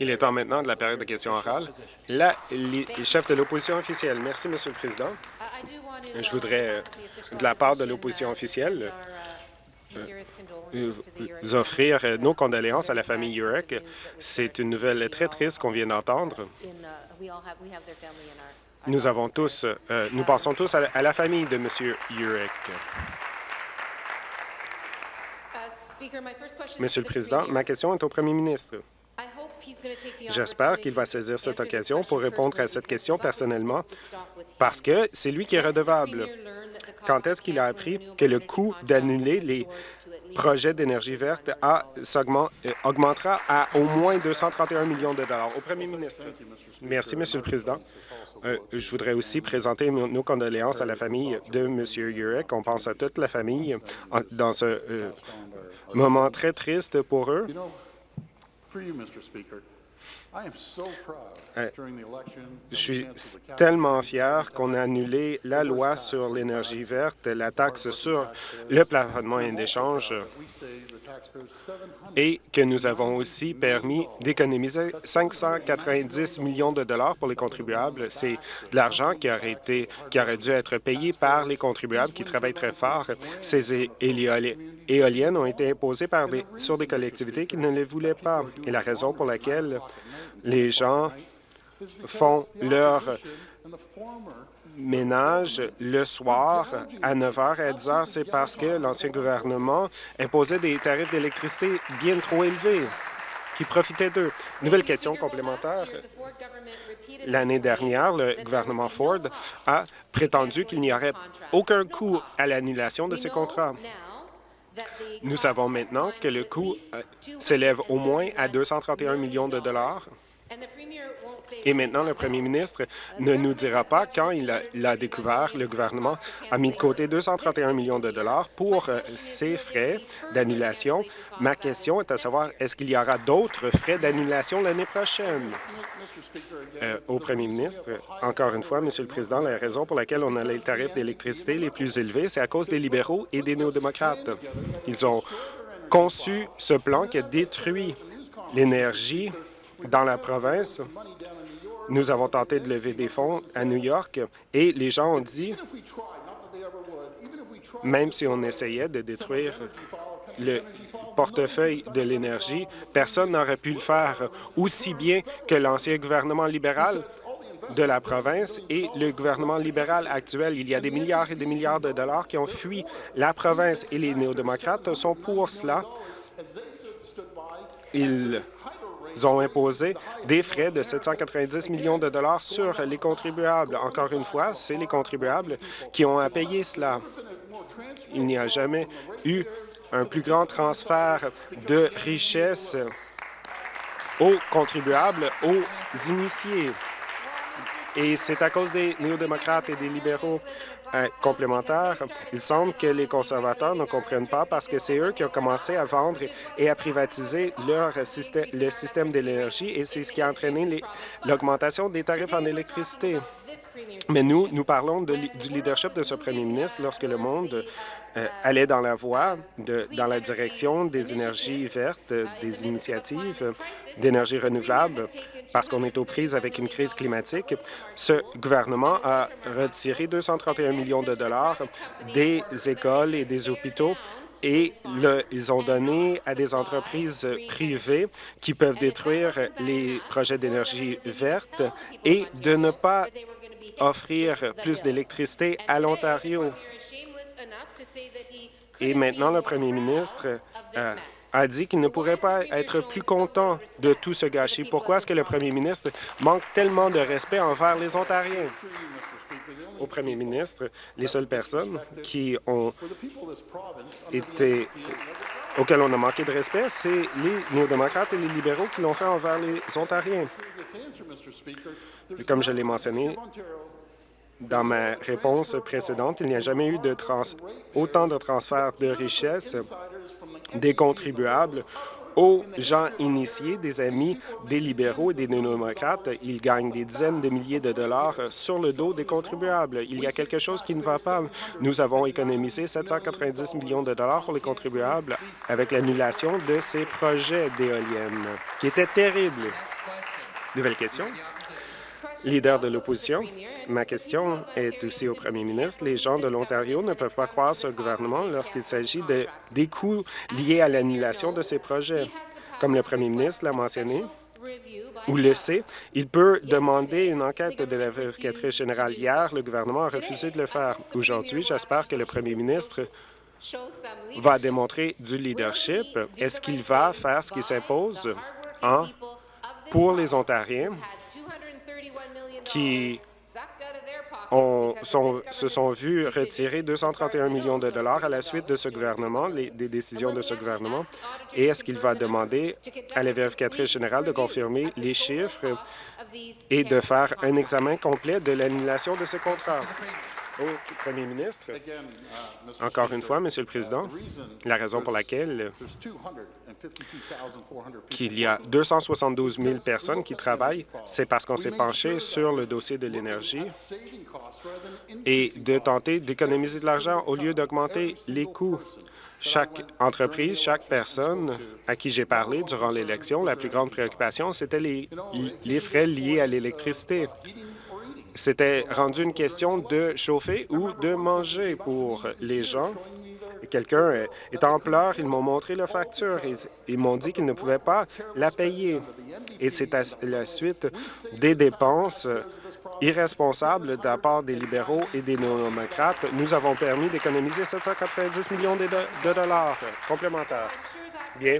Il est temps maintenant de la période de questions orales. La, les chefs de l'opposition officielle. Merci, Monsieur le Président. Je voudrais, de la part de l'opposition officielle, euh, vous offrir nos condoléances à la famille Urek. C'est une nouvelle très triste qu'on vient d'entendre. Nous avons tous, euh, nous pensons tous à la, famille de M. Urek. Monsieur le Président, ma question est au premier ministre. J'espère qu'il va saisir cette occasion pour répondre à cette question personnellement parce que c'est lui qui est redevable. Quand est-ce qu'il a appris que le coût d'annuler les projets d'énergie verte euh, augmentera à au moins 231 millions de dollars? Au premier ministre. Merci, Monsieur le Président. Euh, je voudrais aussi présenter nos condoléances à la famille de M. Urek. On pense à toute la famille dans ce euh, moment très triste pour eux. Euh, je suis tellement fier qu'on a annulé la loi sur l'énergie verte, la taxe sur le plafonnement d'échange et que nous avons aussi permis d'économiser 590 millions de dollars pour les contribuables. C'est de l'argent qui aurait été, qui aurait dû être payé par les contribuables qui travaillent très fort. Ces éoliennes ont été imposées par sur des collectivités qui ne les voulaient pas. Et la raison pour laquelle les gens font leur ménage le soir à 9 h et à 10 h, c'est parce que l'ancien gouvernement imposait des tarifs d'électricité bien trop élevés qui profitaient d'eux. Nouvelle question complémentaire. L'année dernière, le gouvernement Ford a prétendu qu'il n'y aurait aucun coût à l'annulation de ces contrats. Nous savons maintenant que le coût euh, s'élève au moins à 231 millions de dollars et maintenant, le premier ministre ne nous dira pas quand il a, découvert, le gouvernement a mis de côté 231 millions de dollars pour euh, ces frais d'annulation. Ma question est à savoir, est-ce qu'il y aura d'autres frais d'annulation l'année prochaine? Euh, au premier ministre, encore une fois, Monsieur le Président, la raison pour laquelle on a les tarifs d'électricité les plus élevés, c'est à cause des libéraux et des néo-démocrates. Ils ont conçu ce plan qui a détruit l'énergie dans la province, nous avons tenté de lever des fonds à New York et les gens ont dit, même si on essayait de détruire le portefeuille de l'énergie, personne n'aurait pu le faire aussi bien que l'ancien gouvernement libéral de la province et le gouvernement libéral actuel. Il y a des milliards et des milliards de dollars qui ont fui la province et les néo-démocrates sont pour cela. Ils ont imposé des frais de 790 millions de dollars sur les contribuables. Encore une fois, c'est les contribuables qui ont à payer cela. Il n'y a jamais eu un plus grand transfert de richesse aux contribuables, aux initiés. Et c'est à cause des néo-démocrates et des libéraux complémentaire. Il semble que les conservateurs ne comprennent pas parce que c'est eux qui ont commencé à vendre et à privatiser leur système, le système de l'énergie et c'est ce qui a entraîné l'augmentation des tarifs en électricité. Mais nous, nous parlons du leadership de ce premier ministre lorsque le monde allait dans la voie, dans la direction des énergies vertes, des initiatives d'énergie renouvelable, parce qu'on est aux prises avec une crise climatique. Ce gouvernement a retiré 231 millions de dollars des écoles et des hôpitaux et ils ont donné à des entreprises privées qui peuvent détruire les projets d'énergie verte et de ne pas offrir plus d'électricité à l'Ontario. Et maintenant, le premier ministre euh, a dit qu'il ne pourrait pas être plus content de tout ce gâchis? Pourquoi est-ce que le premier ministre manque tellement de respect envers les Ontariens? Au premier ministre, les seules personnes qui ont été auxquelles on a manqué de respect, c'est les néo-démocrates et les libéraux qui l'ont fait envers les Ontariens. Comme je l'ai mentionné dans ma réponse précédente, il n'y a jamais eu de autant de transferts de richesses des contribuables aux gens initiés, des amis des libéraux et des démocrates. Ils gagnent des dizaines de milliers de dollars sur le dos des contribuables. Il y a quelque chose qui ne va pas. Nous avons économisé 790 millions de dollars pour les contribuables avec l'annulation de ces projets d'éoliennes, qui étaient terribles. Nouvelle question. Leader de l'opposition, ma question est aussi au premier ministre. Les gens de l'Ontario ne peuvent pas croire ce gouvernement lorsqu'il s'agit de, des coûts liés à l'annulation de ces projets. Comme le premier ministre l'a mentionné, ou le sait, il peut demander une enquête de la vérificatrice générale. Hier, le gouvernement a refusé de le faire. Aujourd'hui, j'espère que le premier ministre va démontrer du leadership. Est-ce qu'il va faire ce qui s'impose pour les Ontariens qui se sont vus retirer 231 millions de dollars à la suite de ce gouvernement, des décisions de ce gouvernement, et est-ce qu'il va demander à la vérificatrice générale de confirmer les chiffres et de faire un examen complet de l'annulation de ces contrats? Au premier ministre. Encore une fois, Monsieur le Président, la raison pour laquelle qu'il y a 272 000 personnes qui travaillent, c'est parce qu'on s'est penché sur le dossier de l'énergie et de tenter d'économiser de l'argent au lieu d'augmenter les coûts. Chaque entreprise, chaque personne à qui j'ai parlé durant l'élection, la plus grande préoccupation, c'était les, les frais liés à l'électricité. C'était rendu une question de chauffer ou de manger pour les gens. Quelqu'un est en pleurs, ils m'ont montré la facture. et Ils m'ont dit qu'ils ne pouvaient pas la payer. Et c'est à la suite des dépenses irresponsables de la part des libéraux et des néo-démocrates. Nous avons permis d'économiser 790 millions de dollars complémentaires. Bien.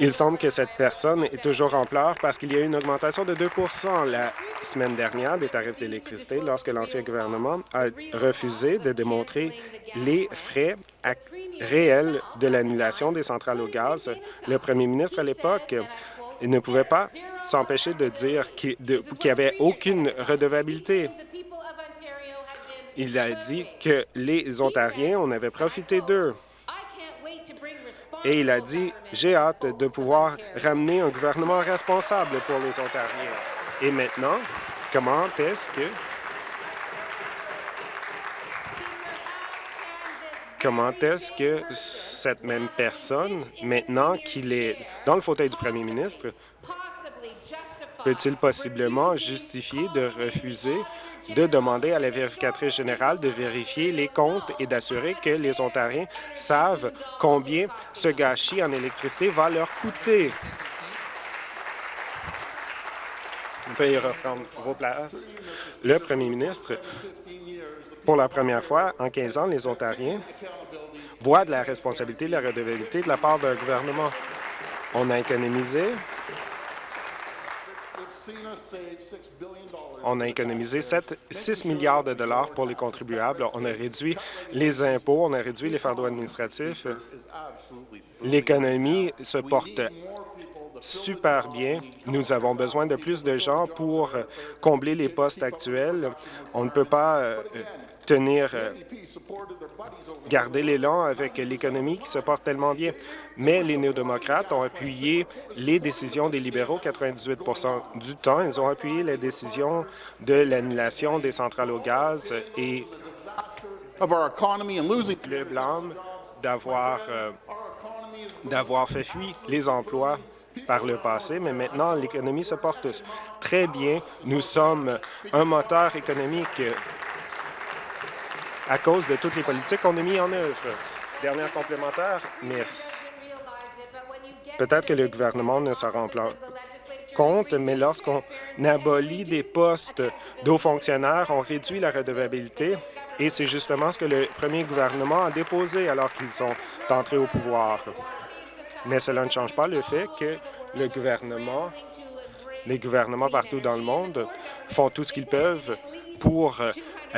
Il semble que cette personne est toujours en pleurs parce qu'il y a eu une augmentation de 2% la semaine dernière des tarifs d'électricité lorsque l'ancien gouvernement a refusé de démontrer les frais réels de l'annulation des centrales au gaz. Le premier ministre à l'époque ne pouvait pas s'empêcher de dire qu'il n'y avait aucune redevabilité. Il a dit que les Ontariens, on avait profité d'eux et il a dit « J'ai hâte de pouvoir ramener un gouvernement responsable pour les Ontariens. » Et maintenant, comment est-ce que comment est-ce que cette même personne, maintenant qu'il est dans le fauteuil du premier ministre, peut-il possiblement justifier de refuser de demander à la vérificatrice générale de vérifier les comptes et d'assurer que les Ontariens savent combien ce gâchis en électricité va leur coûter. Veuillez reprendre vos places. Le premier ministre, pour la première fois en 15 ans, les Ontariens voient de la responsabilité, de la redevabilité de la part d'un gouvernement. On a économisé on a économisé 7, 6 milliards de dollars pour les contribuables. On a réduit les impôts, on a réduit les fardeaux administratifs. L'économie se porte super bien. Nous avons besoin de plus de gens pour combler les postes actuels. On ne peut pas euh, tenir, euh, garder l'élan avec l'économie qui se porte tellement bien. Mais les néo-démocrates ont appuyé les décisions des libéraux 98 du temps. Ils ont appuyé la décision de l'annulation des centrales au gaz et le blâme d'avoir euh, d'avoir fait fuir les emplois par le passé, mais maintenant, l'économie se porte très bien. Nous sommes un moteur économique à cause de toutes les politiques qu'on a mis en œuvre. Dernière complémentaire, merci. Peut-être que le gouvernement ne s'en rend pas compte, mais lorsqu'on abolit des postes d'hauts fonctionnaires, on réduit la redevabilité et c'est justement ce que le premier gouvernement a déposé alors qu'ils sont entrés au pouvoir. Mais cela ne change pas le fait que le gouvernement, les gouvernements partout dans le monde font tout ce qu'ils peuvent pour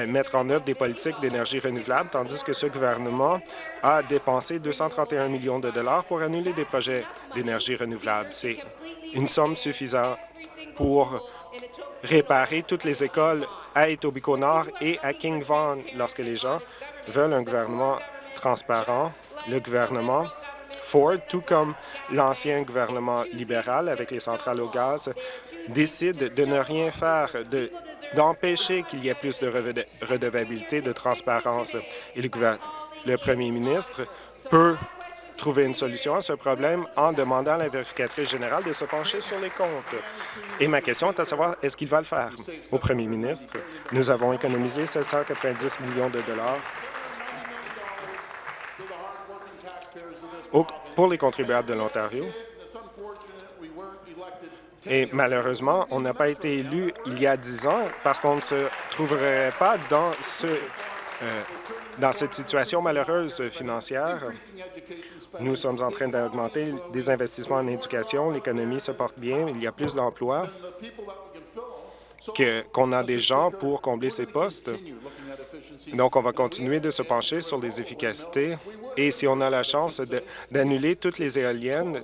mettre en œuvre des politiques d'énergie renouvelable, tandis que ce gouvernement a dépensé 231 millions de dollars pour annuler des projets d'énergie renouvelable. C'est une somme suffisante pour réparer toutes les écoles à Etobicoke-Nord et à King Vaughan. Lorsque les gens veulent un gouvernement transparent, le gouvernement Ford, tout comme l'ancien gouvernement libéral avec les centrales au gaz, décide de ne rien faire, d'empêcher qu'il y ait plus de redevabilité, de transparence. Et le, le premier ministre peut trouver une solution à ce problème en demandant à la vérificatrice générale de se pencher sur les comptes. Et ma question est à savoir, est-ce qu'il va le faire? Au premier ministre, nous avons économisé 790 millions de dollars pour les contribuables de l'Ontario. Et malheureusement, on n'a pas été élu il y a dix ans parce qu'on ne se trouverait pas dans ce euh, dans cette situation malheureuse financière, nous sommes en train d'augmenter des investissements en éducation, l'économie se porte bien, il y a plus d'emplois qu'on a des gens pour combler ces postes. Donc, on va continuer de se pencher sur les efficacités. Et si on a la chance d'annuler toutes les éoliennes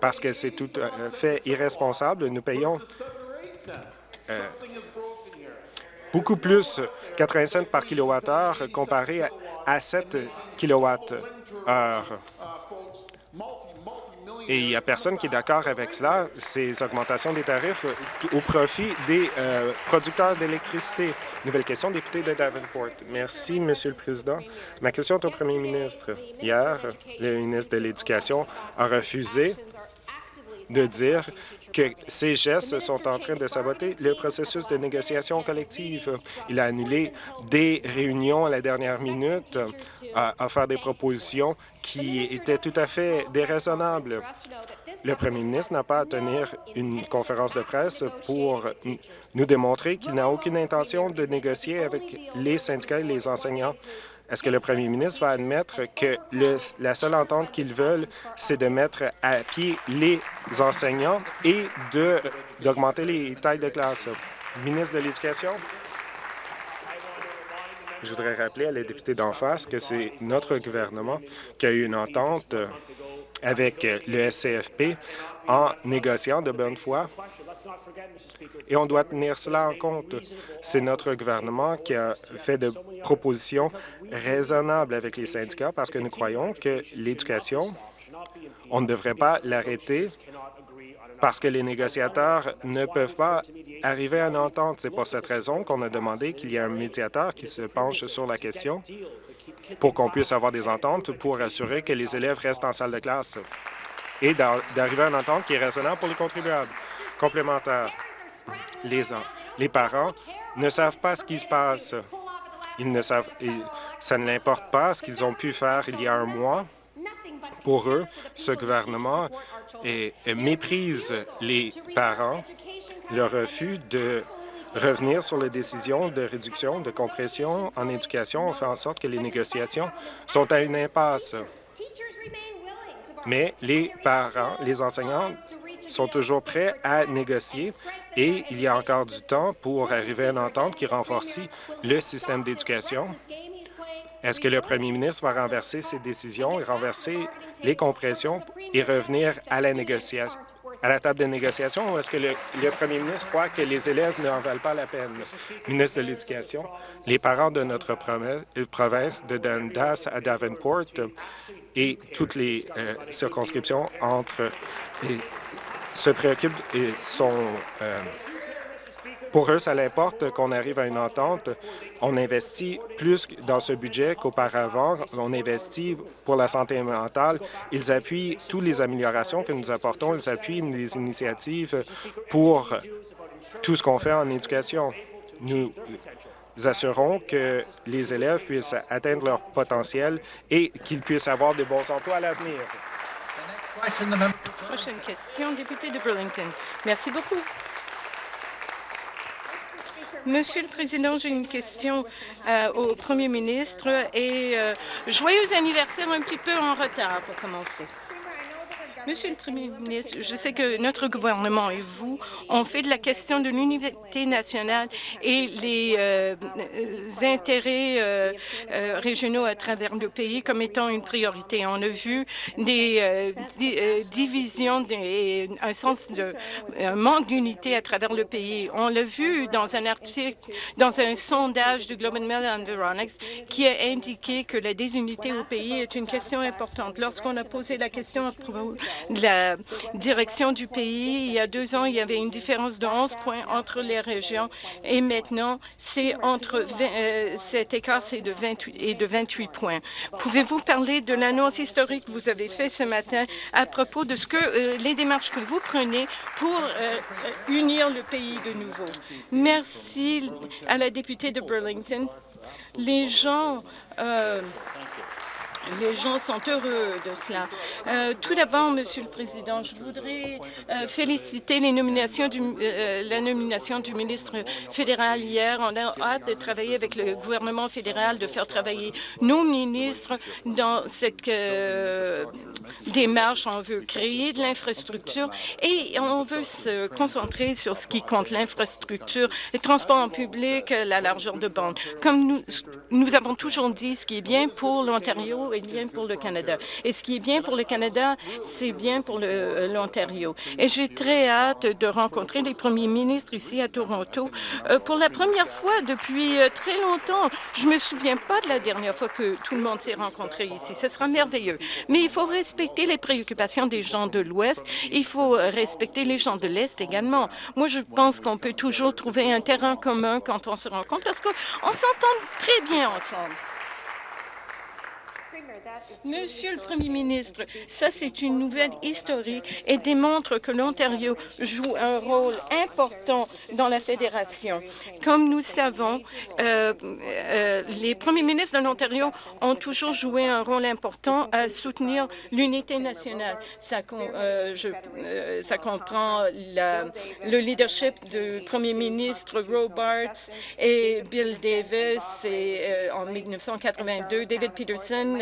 parce que c'est tout à fait irresponsable, nous payons euh, beaucoup plus 80 cents par kilowattheure comparé à 7 kilowattheures. Et il n'y a personne qui est d'accord avec cela, ces augmentations des tarifs au profit des euh, producteurs d'électricité. Nouvelle question, député de Davenport. Merci, Monsieur le Président. Ma question est au premier ministre. Hier, le ministre de l'Éducation a refusé de dire que ces gestes sont en train de saboter le processus de négociation collective. Il a annulé des réunions à la dernière minute, à, faire des propositions qui étaient tout à fait déraisonnables. Le premier ministre n'a pas à tenir une conférence de presse pour nous démontrer qu'il n'a aucune intention de négocier avec les syndicats et les enseignants. Est-ce que le premier ministre va admettre que la seule entente qu'ils veulent, c'est de mettre à pied les enseignants et d'augmenter les tailles de classe? Ministre de l'Éducation? Je voudrais rappeler à la députée d'en face que c'est notre gouvernement qui a eu une entente avec le SCFP en négociant de bonne foi et on doit tenir cela en compte. C'est notre gouvernement qui a fait de propositions raisonnables avec les syndicats parce que nous croyons que l'éducation, on ne devrait pas l'arrêter parce que les négociateurs ne peuvent pas arriver à une entente. C'est pour cette raison qu'on a demandé qu'il y ait un médiateur qui se penche sur la question pour qu'on puisse avoir des ententes pour assurer que les élèves restent en salle de classe et d'arriver à une entente qui est raisonnable pour les contribuables. Complémentaire les, les parents ne savent pas ce qui se passe. Ils ne savent, ça ne l'importe pas ce qu'ils ont pu faire il y a un mois. Pour eux, ce gouvernement méprise les parents. Le refus de revenir sur les décisions de réduction, de compression en éducation fait en sorte que les négociations sont à une impasse. Mais les parents, les enseignants sont toujours prêts à négocier et il y a encore du temps pour arriver à une entente qui renforce le système d'éducation. Est-ce que le premier ministre va renverser ses décisions et renverser les compressions et revenir à la négociation, à la table de négociation ou est-ce que le, premier ministre croit que les élèves n'en valent pas la peine? Ministre de l'Éducation, les parents de notre province, de Dundas à Davenport et toutes les euh, circonscriptions entre se préoccupent et sont... Euh, pour eux, ça l'importe qu'on arrive à une entente. On investit plus dans ce budget qu'auparavant. On investit pour la santé mentale. Ils appuient toutes les améliorations que nous apportons. Ils appuient les initiatives pour tout ce qu'on fait en éducation. Nous assurons que les élèves puissent atteindre leur potentiel et qu'ils puissent avoir de bons emplois à l'avenir. Prochaine question, député de Burlington. Merci beaucoup. Monsieur le Président, j'ai une question euh, au Premier ministre et euh, joyeux anniversaire un petit peu en retard pour commencer. Monsieur le Premier ministre, je sais que notre gouvernement et vous ont fait de la question de l'unité nationale et les euh, intérêts euh, euh, régionaux à travers le pays comme étant une priorité. On a vu des divisions et un sens de manque d'unité à travers le pays. On l'a vu dans un article, dans un sondage du Globe and Mail Environics qui a indiqué que la désunité au pays est une question importante. Lorsqu'on a posé la question à propos la direction du pays. Il y a deux ans, il y avait une différence de 11 points entre les régions et maintenant, c'est entre 20, euh, cet écart c'est de 28 et de 28 points. Pouvez-vous parler de l'annonce historique que vous avez faite ce matin à propos de ce que euh, les démarches que vous prenez pour euh, unir le pays de nouveau? Merci à la députée de Burlington. Les gens les gens sont heureux de cela. Euh, tout d'abord, Monsieur le Président, je voudrais euh, féliciter euh, la nomination du ministre fédéral hier. On a hâte de travailler avec le gouvernement fédéral, de faire travailler nos ministres dans cette démarche. On veut créer de l'infrastructure et on veut se concentrer sur ce qui compte, l'infrastructure, les transports en public, la largeur de bande. Comme nous, nous avons toujours dit, ce qui est bien pour l'Ontario est bien pour le Canada. Et ce qui est bien pour le Canada, c'est bien pour euh, l'Ontario. Et j'ai très hâte de rencontrer les premiers ministres ici à Toronto. Euh, pour la première fois depuis euh, très longtemps, je me souviens pas de la dernière fois que tout le monde s'est rencontré ici. Ce sera merveilleux. Mais il faut respecter les préoccupations des gens de l'Ouest. Il faut respecter les gens de l'Est également. Moi, je pense qu'on peut toujours trouver un terrain commun quand on se rencontre parce qu'on s'entend très bien ensemble. Monsieur le Premier ministre, ça c'est une nouvelle historique et démontre que l'Ontario joue un rôle important dans la fédération. Comme nous savons, euh, euh, les premiers ministres de l'Ontario ont toujours joué un rôle important à soutenir l'unité nationale. Ça, euh, comprend le leadership du premier ministre Robarts et Bill Davis et, en 1982, David Peterson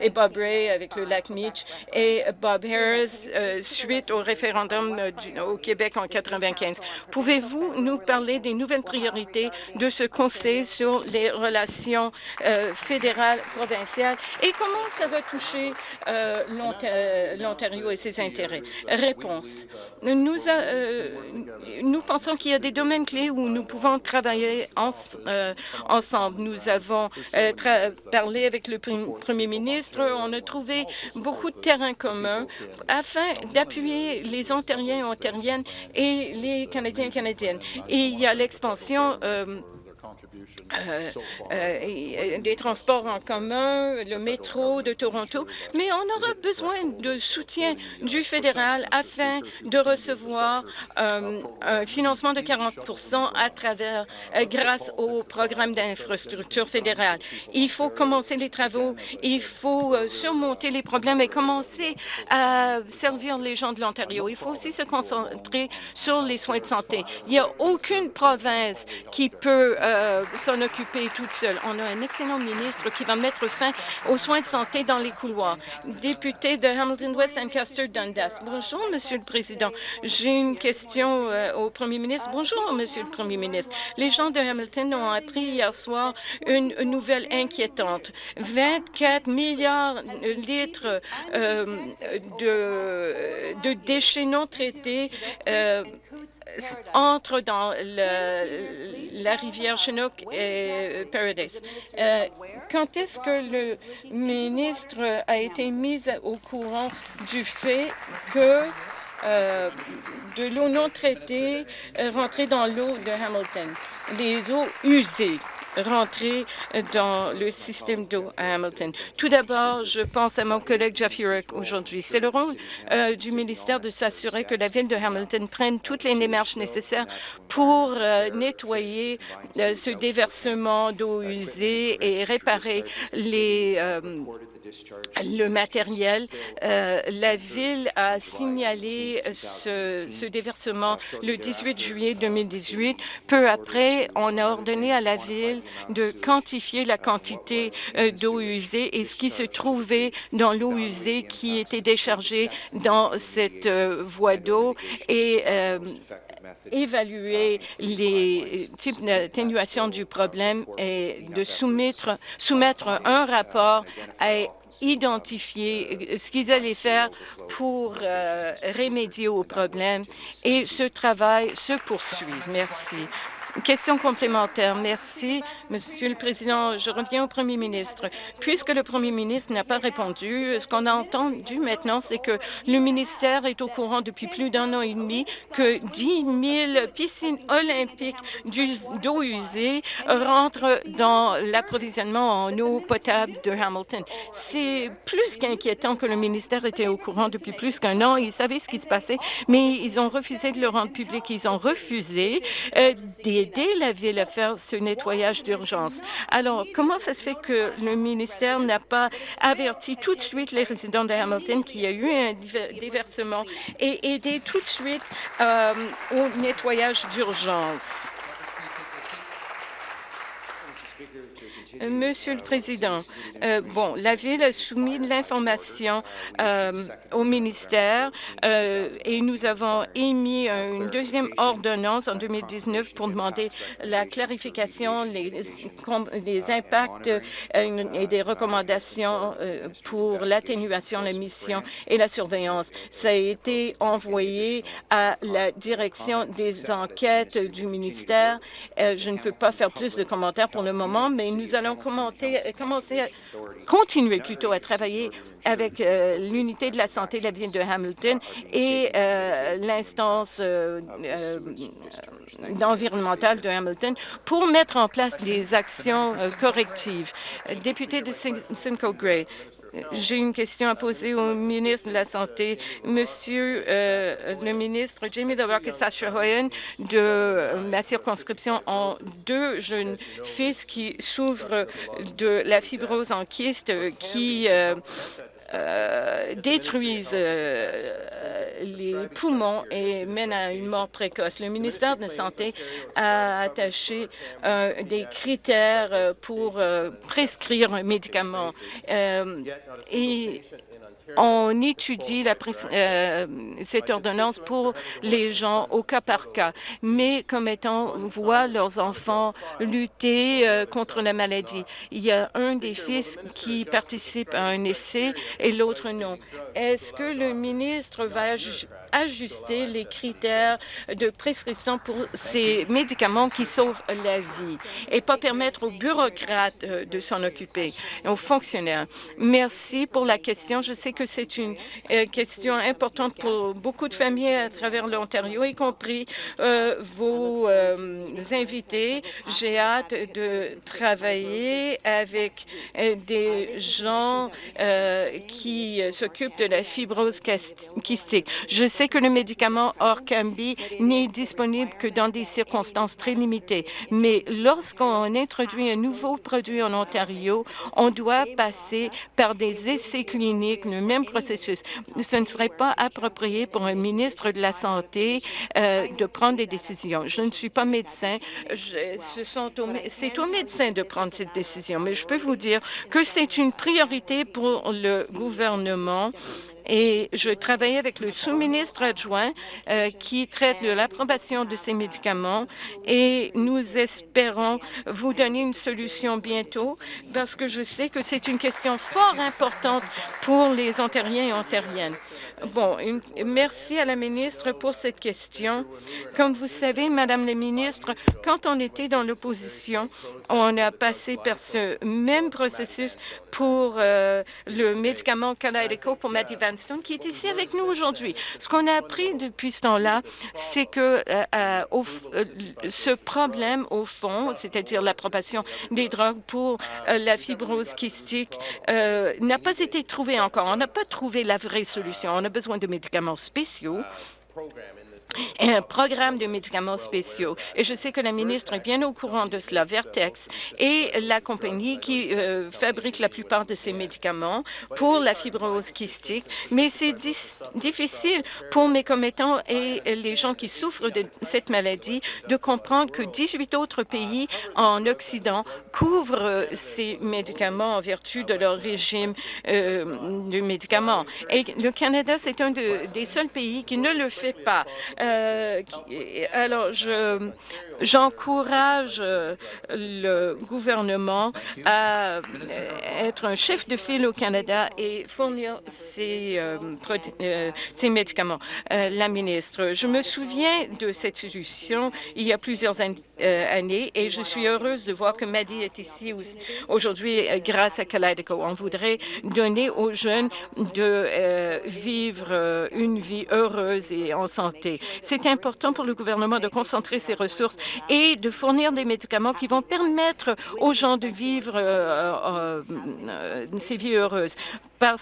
et Bob Ray avec le lac Meach et Bob Harris euh, suite au référendum euh, au Québec en 95. Pouvez-vous nous parler des nouvelles priorités de ce Conseil sur les relations euh, fédérales, provinciales? Et comment ça va toucher l'Ontario et ses intérêts? Réponse. Nous, nous pensons qu'il y a des domaines clés où nous pouvons travailler ensemble. Nous avons parlé avec le premier ministre, on a trouvé beaucoup de terrain commun afin d'appuyer les Ontariens et Ontariennes et les Canadiens et Canadiennes. Et il y a l'expansion euh, euh, euh, des transports en commun, le métro de Toronto, mais on aura besoin de soutien du fédéral afin de recevoir euh, un financement de 40 à travers, grâce au programme d'infrastructure fédérale. Il faut commencer les travaux, il faut surmonter les problèmes et commencer à servir les gens de l'Ontario. Il faut aussi se concentrer sur les soins de santé. Il n'y a aucune province qui peut s'en occuper toute seule. On a un excellent ministre qui va mettre fin aux soins de santé dans les couloirs. Député de Hamilton West Ancaster Dundas. Bonjour, Monsieur le Président. J'ai une question euh, au Premier ministre. Bonjour, Monsieur le Premier ministre. Les gens de Hamilton ont appris hier soir une, nouvelle inquiétante. 24 milliards de litres euh, de, déchets non traités euh, entre dans la rivière Chinook et Paradise. Euh, quand est-ce que le ministre a été mis au courant du fait que euh, de l'eau non traitée rentrait dans l'eau de Hamilton, les eaux usées rentrer dans le système d'eau à Hamilton. Tout d'abord, je pense à mon collègue Jeff Urich aujourd'hui. C'est le rôle euh, du ministère de s'assurer que la ville de Hamilton prenne toutes les démarches nécessaires pour euh, nettoyer euh, ce déversement d'eau usée et réparer les le matériel. Euh, la Ville a signalé ce, ce, déversement le 18 juillet 2018. Peu après, on a ordonné à la Ville de quantifier la quantité euh, d'eau usée et ce qui se trouvait dans l'eau usée qui était déchargée dans cette euh, voie d'eau et évaluer les types d'atténuation du problème et de soumettre, soumettre un rapport à identifier ce qu'ils allaient faire pour euh, remédier au problème et ce travail se poursuit. Merci. Question complémentaire. Merci, Monsieur le Président. Je reviens au Premier ministre. Puisque le Premier ministre n'a pas répondu, ce qu'on a entendu maintenant, c'est que le ministère est au courant depuis plus d'un an et demi que 10 000 piscines olympiques d'eau usée rentrent dans l'approvisionnement en eau potable de Hamilton. C'est plus qu'inquiétant que le ministère était au courant depuis plus qu'un an. Ils savaient ce qui se passait, mais ils ont refusé de le rendre public. Ils ont refusé euh, des aider la Ville à faire ce nettoyage d'urgence. Alors, comment ça se fait que le ministère n'a pas averti tout de suite les résidents de Hamilton qu'il y a eu un déversement et aidé tout de suite euh, au nettoyage d'urgence? Monsieur le Président, euh, bon, la Ville a soumis l'information euh, au ministère euh, et nous avons émis une deuxième ordonnance en 2019 pour demander la clarification, les, les impacts et des recommandations pour l'atténuation, la mission et la surveillance. Ça a été envoyé à la direction des enquêtes du ministère. je ne peux pas faire plus de commentaires pour le moment, mais nous allons commencer à continuer plutôt à travailler avec euh, l'unité de la santé de la ville de Hamilton et euh, l'instance euh, environnementale de Hamilton pour mettre en place des actions correctives. Député de Simcoe Gray, j'ai une question à poser au ministre de la Santé. Monsieur euh, le ministre, Jamie Lerock et Sasha Hoyen de ma circonscription ont deux jeunes fils qui souffrent de la fibrose en kyste qui euh, euh, détruisent euh, les poumons et mènent à une mort précoce. Le ministère de la Santé a attaché euh, des critères pour prescrire un médicament. On étudie euh, cette ordonnance pour les gens au cas par cas, mais comme étant voient leurs enfants lutter euh, contre la maladie. Il y a un des fils qui participe à un essai et l'autre non. Est-ce que le ministre va ajuster les critères de prescription pour ces médicaments qui sauvent la vie et pas permettre aux bureaucrates euh, de s'en occuper, aux fonctionnaires? Merci pour la question. C'est une euh, question importante pour beaucoup de familles à travers l'Ontario, y compris euh, vos euh, invités. J'ai hâte de travailler avec des gens qui s'occupent de la fibrose kystique. Je sais que le médicament Orkambi n'est disponible que dans des circonstances très limitées, mais lorsqu'on introduit un nouveau produit en Ontario, on doit passer par des essais cliniques, même processus. Ce ne serait pas approprié pour un ministre de la Santé euh, de prendre des décisions. Je ne suis pas médecin. C'est aux médecins de prendre cette décision, mais je peux vous dire que c'est une priorité pour le gouvernement et je travaille avec le sous-ministre adjoint euh, qui traite de l'approbation de ces médicaments et nous espérons vous donner une solution bientôt parce que je sais que c'est une question fort importante pour les Ontariens et Ontariennes. Bon, merci à la ministre pour cette question. Comme vous savez, Madame la ministre, quand on était dans l'opposition, on a passé par ce même processus pour euh, le médicament Kalydeco pour Matty Vanstone, qui est ici avec nous aujourd'hui. Ce qu'on a appris depuis ce temps-là, c'est que euh, euh, ce problème, au fond, c'est-à-dire l'approbation des drogues pour la fibrose kystique, n'a pas été trouvé encore. On n'a pas trouvé la vraie solution. On a besoin de médicaments spéciaux un programme de médicaments spéciaux. Et je sais que la ministre est bien au courant de cela. Vertex est la compagnie qui euh, fabrique la plupart de ces médicaments pour la fibrose kystique, mais c'est difficile pour mes commettants et les gens qui souffrent de cette maladie de comprendre que 18 autres pays en Occident couvrent ces médicaments en vertu de leur régime euh, de médicaments. Et le Canada, c'est un des seuls pays qui ne le fait pas. Euh, alors, je J'encourage euh, le gouvernement à euh, être un chef de file au Canada et fournir ces, ces médicaments. la ministre, je me souviens de cette solution il y a plusieurs années et je suis heureuse de voir que Maddy est ici aujourd'hui grâce à Kaleido. On voudrait donner aux jeunes de vivre une vie heureuse et en santé. C'est important pour le gouvernement de concentrer ses ressources et de fournir des médicaments qui vont permettre aux gens de vivre euh, euh, ces vies heureuses. Par,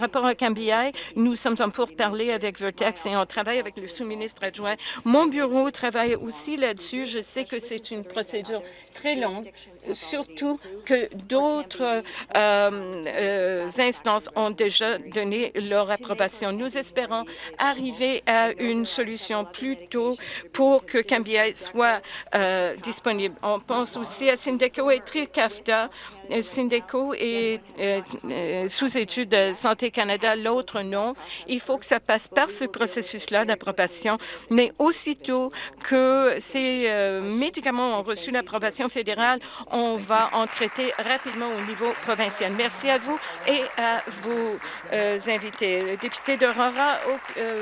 rapport à Cambia, nous sommes en parler avec Vertex et on travaille avec le sous-ministre adjoint. Mon bureau travaille aussi là-dessus. Je sais que c'est une procédure très longue, surtout que d'autres euh, instances ont déjà donné leur approbation. Nous espérons arriver à une solution plus tôt pour que Cambia soit euh, disponible. On pense aussi à Syndeco et Tricafta. Euh, Syndeco est euh, sous étude de Santé Canada, l'autre non. Il faut que ça passe par ce processus-là d'approbation, mais aussitôt que ces médicaments ont reçu l'approbation fédérale, on va en traiter rapidement au niveau provincial. Merci à vous et à vos invités. Député d'Aurora,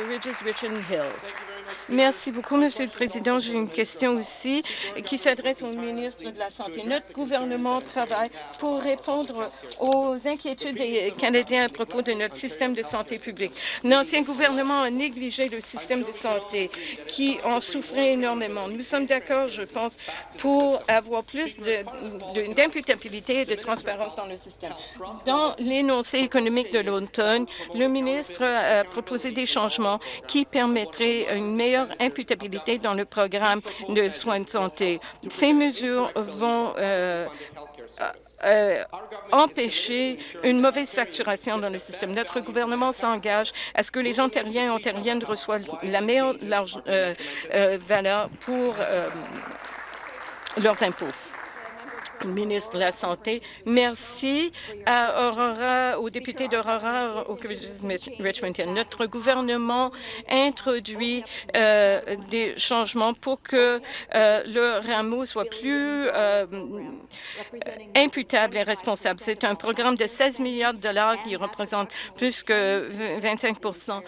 Ridges, Richard Hill. Merci beaucoup, Monsieur le Président. J'ai une question aussi qui s'adresse au ministre de la Santé. Notre gouvernement travaille pour répondre aux inquiétudes des Canadiens à propos de notre système de santé publique. L'ancien gouvernement a négligé le système de santé qui en souffrait énormément. Nous sommes d'accord, je pense, pour avoir plus d'imputabilité et de transparence dans le système. Dans l'énoncé économique de l'automne, le ministre a proposé des changements qui permettraient une meilleure imputabilité dans le programme de soins de santé. Ces mesures vont euh, euh, empêcher une mauvaise facturation dans le système. Notre gouvernement s'engage à ce que les Ontariens et Ontariennes reçoivent la meilleure euh, valeur pour leurs impôts ministre de la Santé. Merci à Aurora, aux députés d'Aurora, au Richmond Notre gouvernement introduit euh, des changements pour que euh, le rameau soit plus euh, imputable et responsable. C'est un programme de 16 milliards de dollars qui représente plus que 25%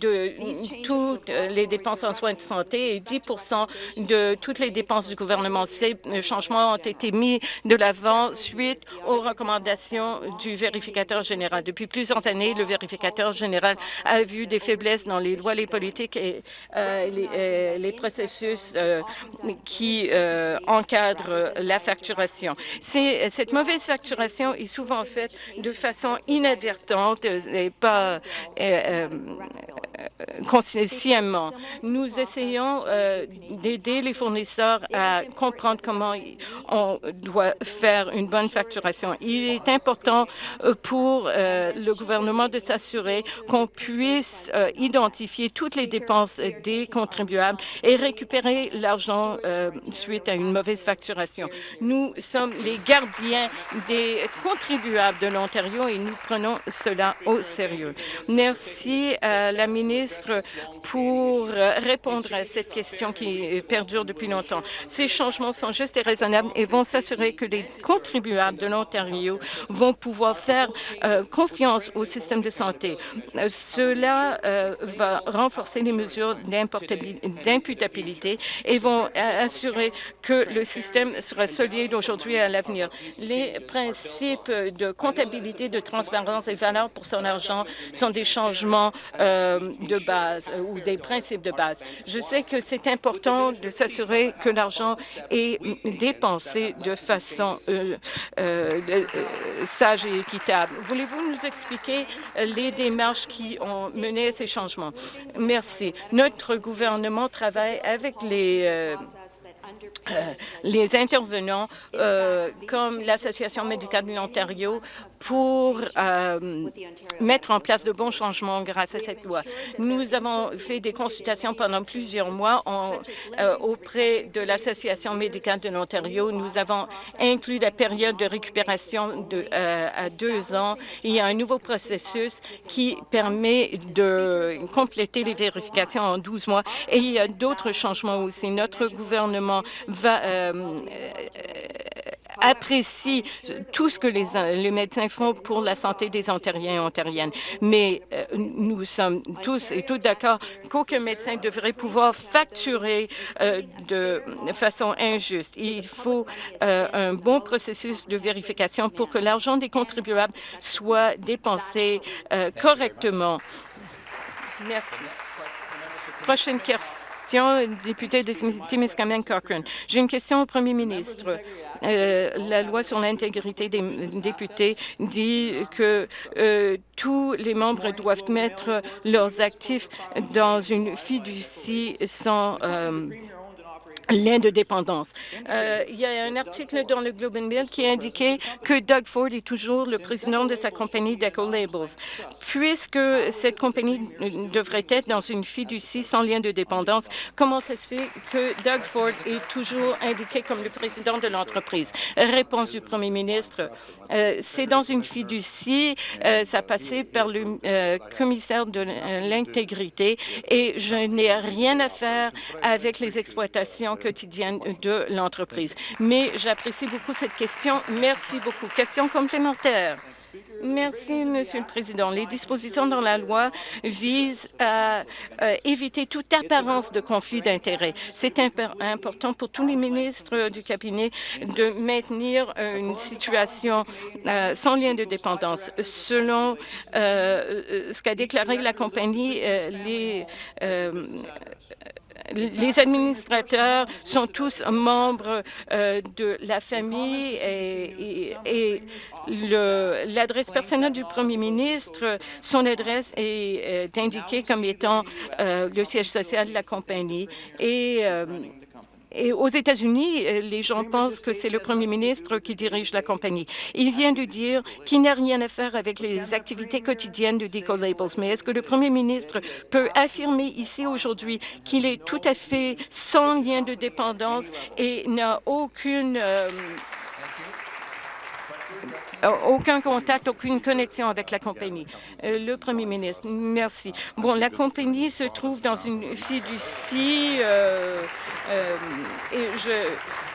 de toutes les dépenses en soins de santé et 10% de toutes les dépenses du gouvernement. Ces changements ont été mis de l'avant suite aux recommandations du vérificateur général. Depuis plusieurs années, le vérificateur général a vu des faiblesses dans les lois, les politiques et euh, les, euh, les, processus euh, qui encadrent la facturation. Cette mauvaise facturation est souvent faite de façon inadvertante et pas consciemment. Nous essayons d'aider les fournisseurs à comprendre comment on doit faire une bonne facturation. Il est important euh, pour euh, le gouvernement de s'assurer qu'on puisse euh, identifier toutes les dépenses des contribuables et récupérer l'argent suite à une mauvaise facturation. Nous sommes les gardiens des contribuables de l'Ontario et nous prenons cela au sérieux. Merci la ministre pour répondre à cette question qui perdure depuis longtemps. Ces changements sont justes et raisonnables et vont s'assurer que les contribuables de l'Ontario vont pouvoir faire euh, confiance au système de santé. Euh, cela euh, va renforcer les mesures d'imputabilité et vont assurer que le système sera solide aujourd'hui et à l'avenir. Les principes de comptabilité, de transparence et valeur pour son argent sont des changements de base ou des principes de base. Je sais que c'est important de s'assurer que l'argent est dépensé de façon sage et équitable. Voulez-vous nous expliquer les démarches qui ont mené à ces changements? Merci. Notre gouvernement travaille avec les euh, les intervenants euh, comme l'Association médicale de l'Ontario pour euh, mettre en place de bons changements grâce à cette loi. Nous avons fait des consultations pendant plusieurs mois auprès de l'Association médicale de l'Ontario. Nous avons inclus la période de récupération de, à deux ans. Il y a un nouveau processus qui permet de compléter les vérifications en 12 mois et il y a d'autres changements aussi. Notre gouvernement va, euh, apprécie tout ce que les, les, médecins font pour la santé des Ontariens et Ontariennes. Mais euh, nous sommes tous et toutes d'accord qu'aucun médecin devrait pouvoir facturer euh, de façon injuste. Il faut un bon processus de vérification pour que l'argent des contribuables soit dépensé correctement. Merci. Prochaine question J'ai une question au premier ministre. Euh, la loi sur l'intégrité des députés dit que euh, tous les membres doivent mettre leurs actifs dans une fiducie sans euh, lien de dépendance. Euh, il y a un article dans le Globe and Mail qui indiquait que Doug Ford est toujours le président de sa compagnie Deco Labels. Puisque cette compagnie devrait être dans une fiducie sans lien de dépendance, comment ça se fait que Doug Ford est toujours indiqué comme le président de l'entreprise? Réponse du premier ministre, euh, c'est dans une fiducie, euh, ça passait par le euh, commissaire de l'intégrité et je n'ai rien à faire avec les exploitations quotidienne de l'entreprise. Mais j'apprécie beaucoup cette question. Merci beaucoup. Question complémentaire. Merci, Monsieur le Président. Les dispositions dans la loi visent à euh, éviter toute apparence de conflit d'intérêts. C'est important pour tous les ministres du cabinet de maintenir une situation euh, sans lien de dépendance. Selon euh, ce qu'a déclaré la compagnie, les les administrateurs sont tous membres euh, de la famille et, l'adresse personnelle du premier ministre, son adresse est euh, indiquée comme étant euh, le siège social de la compagnie. Et et aux États-Unis, euh, les gens pensent que c'est le premier ministre qui dirige la compagnie. Il vient de dire qu'il n'a rien à faire avec les activités quotidiennes de Deco Labels. Mais est-ce que le premier ministre peut affirmer ici aujourd'hui qu'il est tout à fait sans lien de dépendance et n'a aucune... Euh, euh, aucun contact, aucune connexion avec la compagnie. Euh, le premier ministre, merci. Bon, la compagnie se trouve dans une fiducie euh, euh, et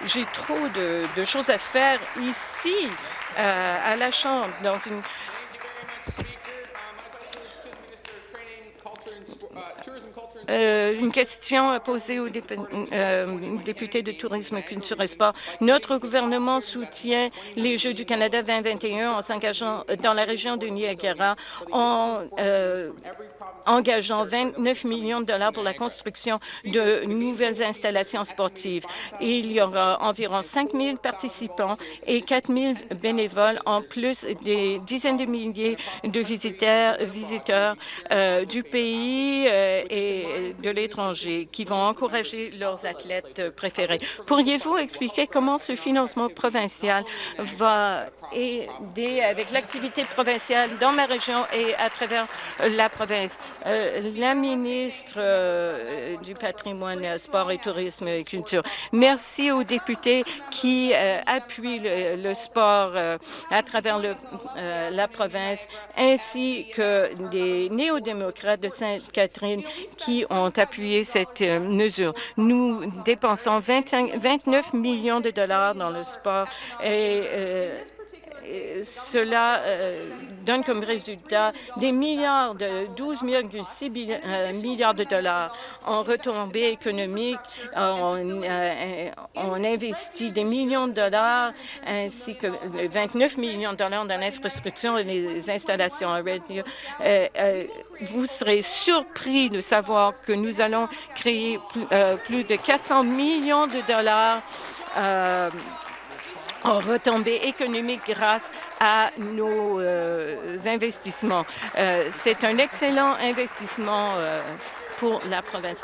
j'ai trop de, de, choses à faire ici à la Chambre, dans une Euh, une question posée au euh, député de Tourisme, Culture et Sport. Notre gouvernement soutient les Jeux du Canada 2021 en s'engageant dans la région de Niagara en euh, engageant 29 millions de dollars pour la construction de nouvelles installations sportives. Il y aura environ 5 000 participants et 4 000 bénévoles, en plus des dizaines de milliers de visiteurs, visiteurs du pays et de l'étranger qui vont encourager leurs athlètes préférés. Pourriez-vous expliquer comment ce financement provincial va aider avec l'activité provinciale dans ma région et à travers la province? Euh, la ministre euh, du patrimoine, sport et tourisme et culture. Merci aux députés qui euh, appuient le, sport à travers la province, ainsi que des néo-démocrates de Sainte-Catherine qui ont appuyé cette euh, mesure. Nous dépensons 25, 29 millions de dollars dans le sport et euh, cela donne comme résultat des milliards de 12,6 milliards de dollars en retombées économiques. On, on, investit des millions de dollars ainsi que 29 millions de dollars dans l'infrastructure et les installations. vous serez surpris de savoir que nous allons créer plus de 400 millions de dollars euh, en retombées économiques grâce à nos euh, investissements. Euh, C'est un excellent investissement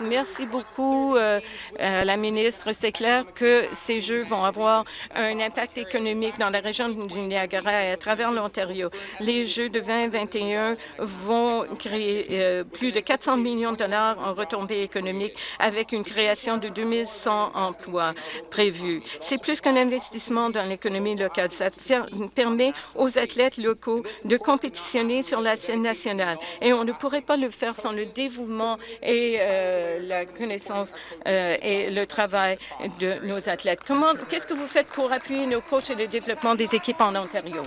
Merci beaucoup, euh, euh, la ministre. C'est clair que ces Jeux vont avoir un impact économique dans la région du Niagara et à travers l'Ontario. Les Jeux de 2021 vont créer euh, plus de 400 millions de dollars en retombées économiques avec une création de 2100 emplois prévus. C'est plus qu'un investissement dans l'économie locale. Ça permet aux athlètes locaux de compétitionner sur la scène nationale. Et on ne pourrait pas le faire sans le dévouement euh, la connaissance euh, et le travail de nos athlètes. Comment, qu'est-ce que vous faites pour appuyer nos coachs et le développement des équipes en Ontario?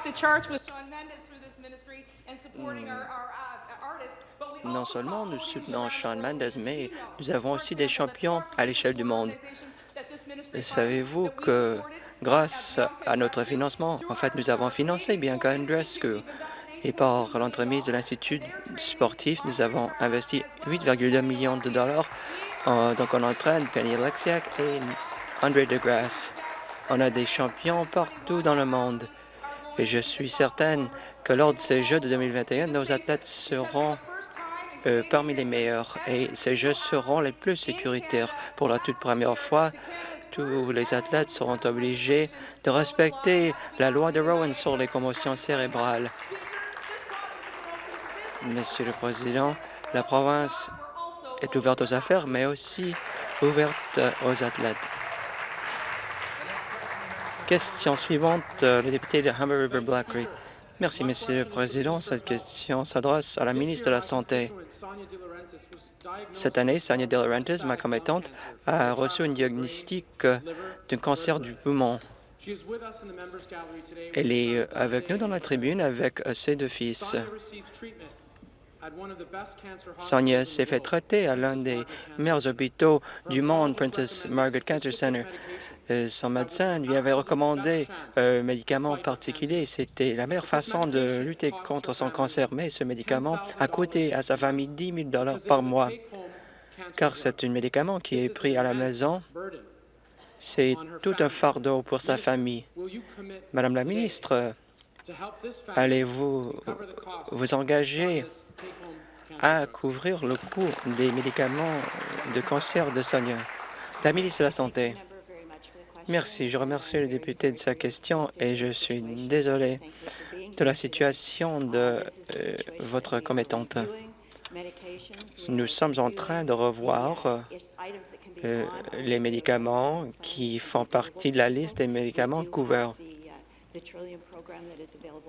Non seulement nous soutenons Sean Mendes, mais nous avons aussi des champions à l'échelle du monde. Savez-vous que grâce à notre financement, en fait, nous avons financé Bianca Andrescu, et par l'entremise de l'Institut sportif, nous avons investi 8,2 millions de dollars. donc, on entraîne Penny Lexiak et André DeGrasse. On a des champions partout dans le monde. Et je suis certaine que lors de ces Jeux de 2021, nos athlètes seront euh, parmi les meilleurs et ces Jeux seront les plus sécuritaires. Pour la toute première fois, tous les athlètes seront obligés de respecter la loi de Rowan sur les commotions cérébrales. Monsieur le Président, la province est ouverte aux affaires, mais aussi ouverte aux athlètes. Question suivante, le député de Humber River Black Creek. Merci, Monsieur le Président. Cette question s'adresse à la ministre de la Santé. Cette année, Sonia De Laurentiis, ma commettante, a reçu un diagnostic d'un cancer du poumon. Elle est avec nous dans la tribune avec ses deux fils. Sonia s'est fait traiter à l'un des meilleurs hôpitaux du monde, Princess Margaret Cancer Center. Euh, son médecin lui avait recommandé un médicament particulier. C'était la meilleure façon de lutter contre son cancer, mais ce médicament a coûté à sa famille 10 000 par mois, car c'est un médicament qui est pris à la maison. C'est tout un fardeau pour sa famille. Madame la ministre, allez-vous vous engager à couvrir le coût des médicaments de cancer de Sonia. La ministre de la Santé. Merci. Je remercie le député de sa question et je suis désolé de la situation de euh, votre commettante. Nous sommes en train de revoir euh, les médicaments qui font partie de la liste des médicaments couverts.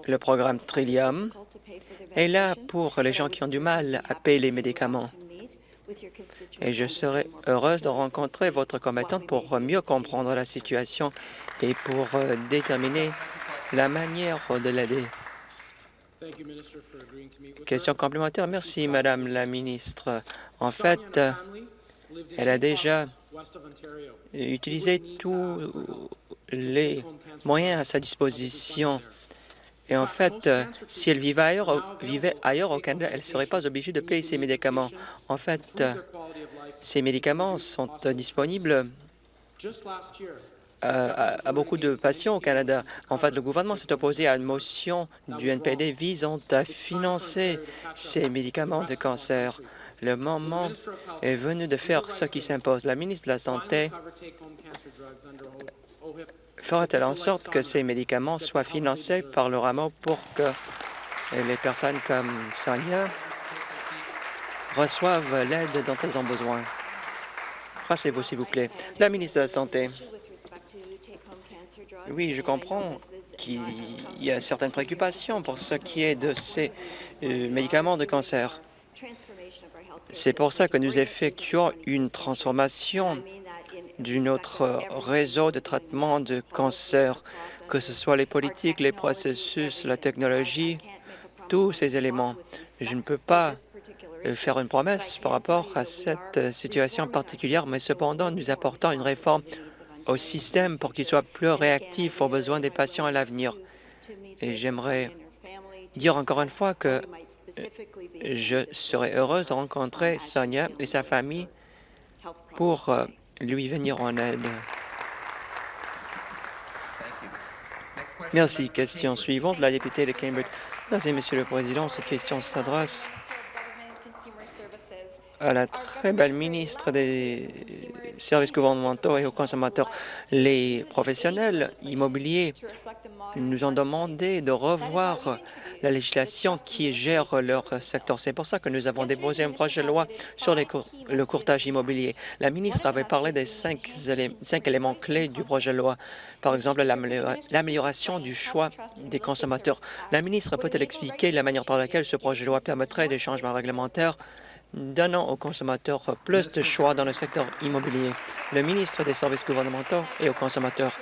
Le programme Trillium est là pour les gens qui ont du mal à payer les médicaments. Et je serai heureuse de rencontrer votre combattante pour mieux comprendre la situation et pour euh, déterminer la manière de l'aider. Question complémentaire. Merci, Madame la ministre. En fait, elle a déjà utilisé tous les moyens à sa disposition et en fait, euh, si elle vivait ailleurs, vivait ailleurs au Canada, elle ne serait pas obligée de payer ses médicaments. En fait, euh, ces médicaments sont euh, disponibles à, beaucoup de patients au Canada. En fait, le gouvernement s'est opposé à une motion du NPD visant à financer ces médicaments de cancer. Le moment est venu de faire ce qui s'impose. La ministre de la Santé fera-t-elle en sorte que ces médicaments soient financés par le rameau pour que les personnes comme Sonia reçoivent l'aide dont elles ont besoin? Rassez-vous, s'il vous plaît. La ministre de la Santé. Oui, je comprends qu'il y a certaines préoccupations pour ce qui est de ces euh, médicaments de cancer. C'est pour ça que nous effectuons une transformation de notre réseau de traitement de cancer, que ce soit les politiques, les processus, la technologie, tous ces éléments. Je ne peux pas euh, faire une promesse par rapport à cette situation particulière, mais cependant, nous apportons une réforme au système pour qu'il soit plus réactif aux besoins des patients à l'avenir. Et j'aimerais dire encore une fois que euh, je serais heureuse de rencontrer Sonia et sa famille pour euh, lui venir en aide. Merci. Question suivante, la députée de Cambridge. Merci, Monsieur le Président. Cette question s'adresse à la très belle ministre des services gouvernementaux et aux consommateurs. Les professionnels immobiliers nous ont demandé de revoir la législation qui gère leur secteur. C'est pour ça que nous avons déposé un projet de loi sur le courtage immobilier. La ministre avait parlé des cinq, cinq éléments clés du projet de loi, par exemple l'amélioration du choix des consommateurs. La ministre peut-elle expliquer la manière par laquelle ce projet de loi permettrait des changements réglementaires? Donnant aux consommateurs plus de choix dans le secteur immobilier. Le ministre des Services gouvernementaux et aux consommateurs.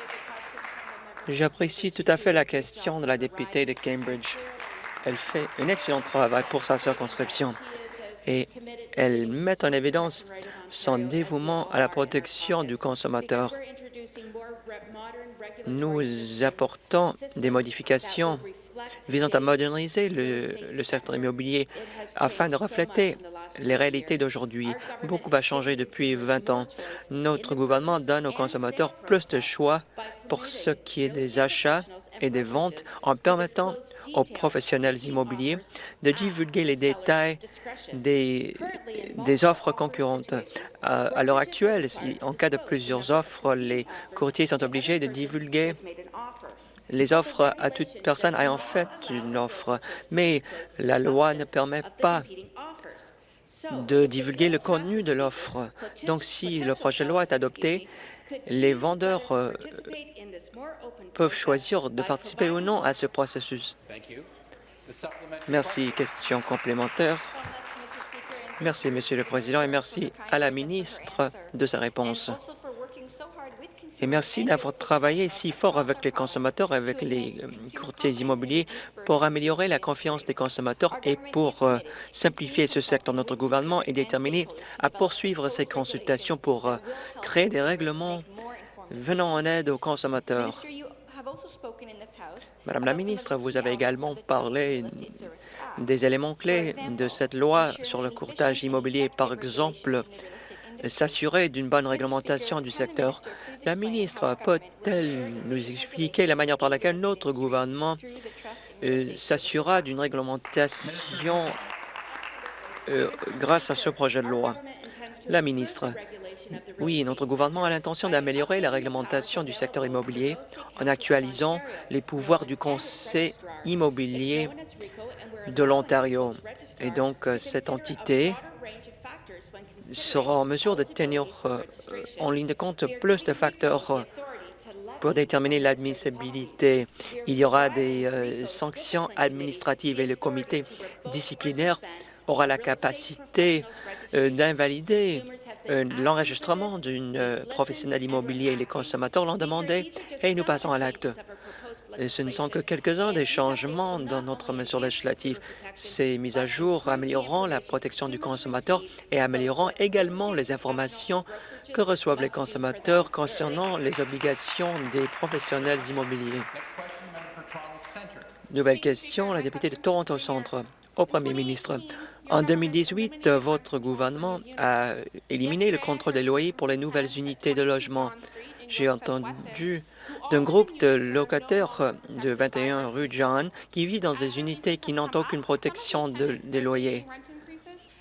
J'apprécie tout à fait la question de la députée de Cambridge. Elle fait un excellent travail pour sa circonscription et elle met en évidence son dévouement à la protection du consommateur. Nous apportons des modifications visant à moderniser le, secteur immobilier afin de refléter les réalités d'aujourd'hui. Beaucoup a changé depuis 20 ans. Notre gouvernement donne aux consommateurs plus de choix pour ce qui est des achats et des ventes en permettant aux professionnels immobiliers de divulguer les détails des, offres concurrentes. À, à l'heure actuelle, en cas de plusieurs offres, les courtiers sont obligés de divulguer les offres à toute personne ayant fait une offre, mais la loi ne permet pas de divulguer le contenu de l'offre. Donc, si le projet de loi est adopté, les vendeurs euh, peuvent choisir de participer ou non à ce processus. Merci. Question complémentaire. Merci, Monsieur le Président, et merci à la ministre de sa réponse. Et merci d'avoir travaillé si fort avec les consommateurs, avec les euh, courtiers immobiliers pour améliorer la confiance des consommateurs et pour euh, simplifier ce secteur. Notre gouvernement est déterminé à poursuivre ces consultations pour euh, créer des règlements venant en aide aux consommateurs. Madame la ministre, vous avez également parlé des éléments clés de cette loi sur le courtage immobilier, par exemple s'assurer d'une bonne réglementation du secteur. La ministre peut-elle nous expliquer la manière par laquelle notre gouvernement euh, s'assurera d'une réglementation euh, grâce à ce projet de loi? La ministre. Oui, notre gouvernement a l'intention d'améliorer la réglementation du secteur immobilier en actualisant les pouvoirs du Conseil immobilier de l'Ontario. Et donc, cette entité sera en mesure de tenir euh, en ligne de compte plus de facteurs euh, pour déterminer l'admissibilité. Il y aura des euh, sanctions administratives et le comité disciplinaire aura la capacité d'invalider l'enregistrement d'une professionnelle immobilier. Les consommateurs l'ont demandé et nous passons à l'acte. Et ce ne sont que quelques-uns des changements dans notre mesure législative. Ces mises à jour amélioreront la protection du consommateur et amélioreront également les informations que reçoivent les consommateurs concernant les obligations des professionnels immobiliers. Nouvelle question, la députée de Toronto Centre. Au Premier ministre, en 2018, votre gouvernement a éliminé le contrôle des loyers pour les nouvelles unités de logement. J'ai entendu d'un groupe de locataires de 21 rue John qui vivent dans des unités qui n'ont aucune protection des loyers.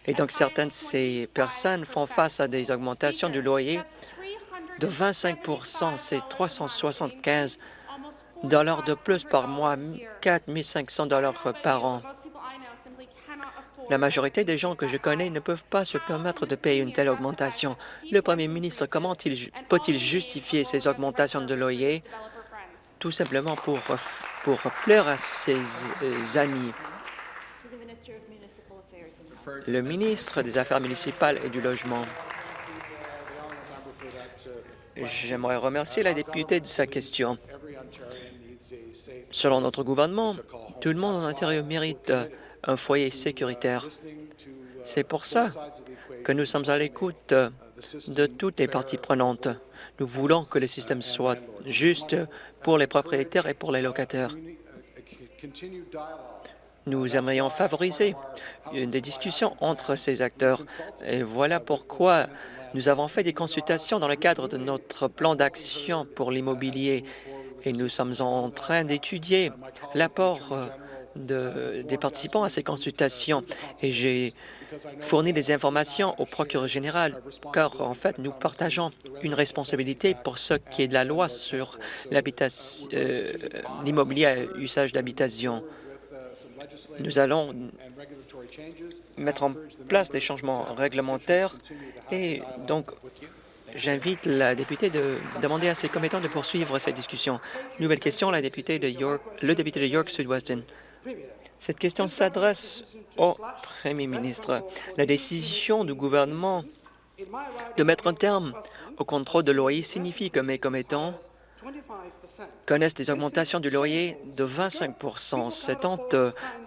Et donc, certaines de ces personnes font face à des augmentations du loyer de 25% C'est 375 dollars de plus par mois, 4 500 dollars par an. La majorité des gens que je connais ne peuvent pas se permettre de payer une telle augmentation. Le premier ministre, comment peut-il justifier ces augmentations de loyer tout simplement pour, pour plaire à ses euh, amis? Le ministre des Affaires municipales et du Logement. J'aimerais remercier la députée de sa question. Selon notre gouvernement, tout le monde en Ontario mérite un foyer sécuritaire. C'est pour ça que nous sommes à l'écoute de toutes les parties prenantes. Nous voulons que le système soit juste pour les propriétaires et pour les locataires. Nous aimerions favoriser des discussions entre ces acteurs. Et voilà pourquoi nous avons fait des consultations dans le cadre de notre plan d'action pour l'immobilier et nous sommes en train d'étudier l'apport euh, des participants à ces consultations. Et j'ai fourni des informations au procureur général, car en fait, nous partageons une responsabilité pour ce qui est de la loi sur euh, l'immobilier à usage d'habitation. Nous allons mettre en place des changements réglementaires et donc j'invite la députée de demander à ses commettants de poursuivre cette discussion. Nouvelle question, la députée de York, le député de York Sud-Weston. Cette question s'adresse au Premier ministre. La décision du gouvernement de mettre un terme au contrôle de loyer signifie que mes commettants connaissent des augmentations du loyer de 25% Cette honte,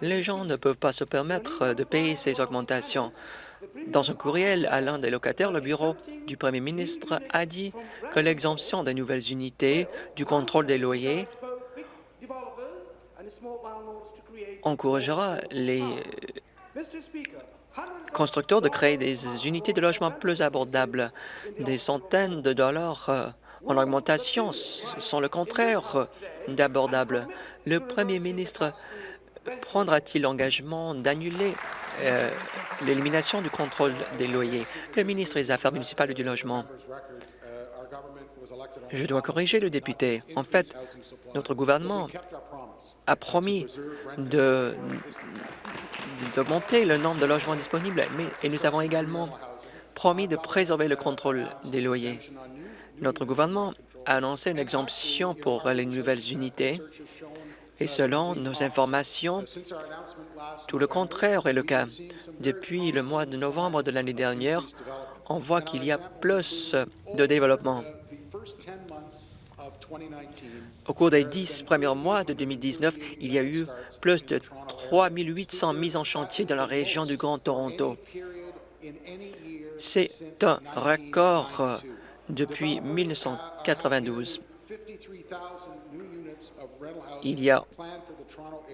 les gens ne peuvent pas se permettre de payer ces augmentations. Dans un courriel à l'un des locataires, le bureau du premier ministre a dit que l'exemption des nouvelles unités du contrôle des loyers encouragera les constructeurs de créer des unités de logement plus abordables. Des centaines de dollars euh, en augmentation sont le contraire d'abordables. Le premier ministre prendra-t-il l'engagement d'annuler euh, l'élimination du contrôle des loyers? Le ministre des Affaires municipales et du Logement. Je dois corriger le député. En fait, notre gouvernement a promis d'augmenter le nombre de logements disponibles, mais, et nous avons également promis de préserver le contrôle des loyers. Notre gouvernement a annoncé une exemption pour les nouvelles unités et selon nos informations, tout le contraire est le cas. Depuis le mois de novembre de l'année dernière, on voit qu'il y a plus de développement. Au cours des dix premiers mois de 2019, il y a eu plus de 3 800 mises en chantier dans la région du Grand Toronto. C'est un record depuis 1992. Il y a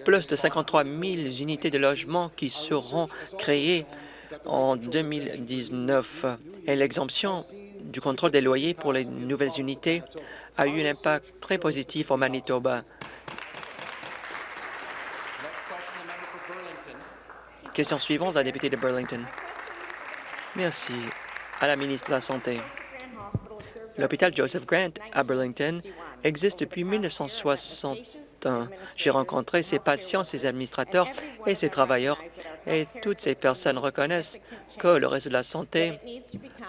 plus de 53 000 unités de logement qui seront créées en 2019 et l'exemption du contrôle des loyers pour les nouvelles unités a eu un impact très positif au Manitoba. Question suivante, la députée de Burlington. Merci à la ministre de la Santé. L'hôpital Joseph Grant à Burlington existe depuis 1961. J'ai rencontré ses patients, ses administrateurs et ses travailleurs, et toutes ces personnes reconnaissent que le réseau de la santé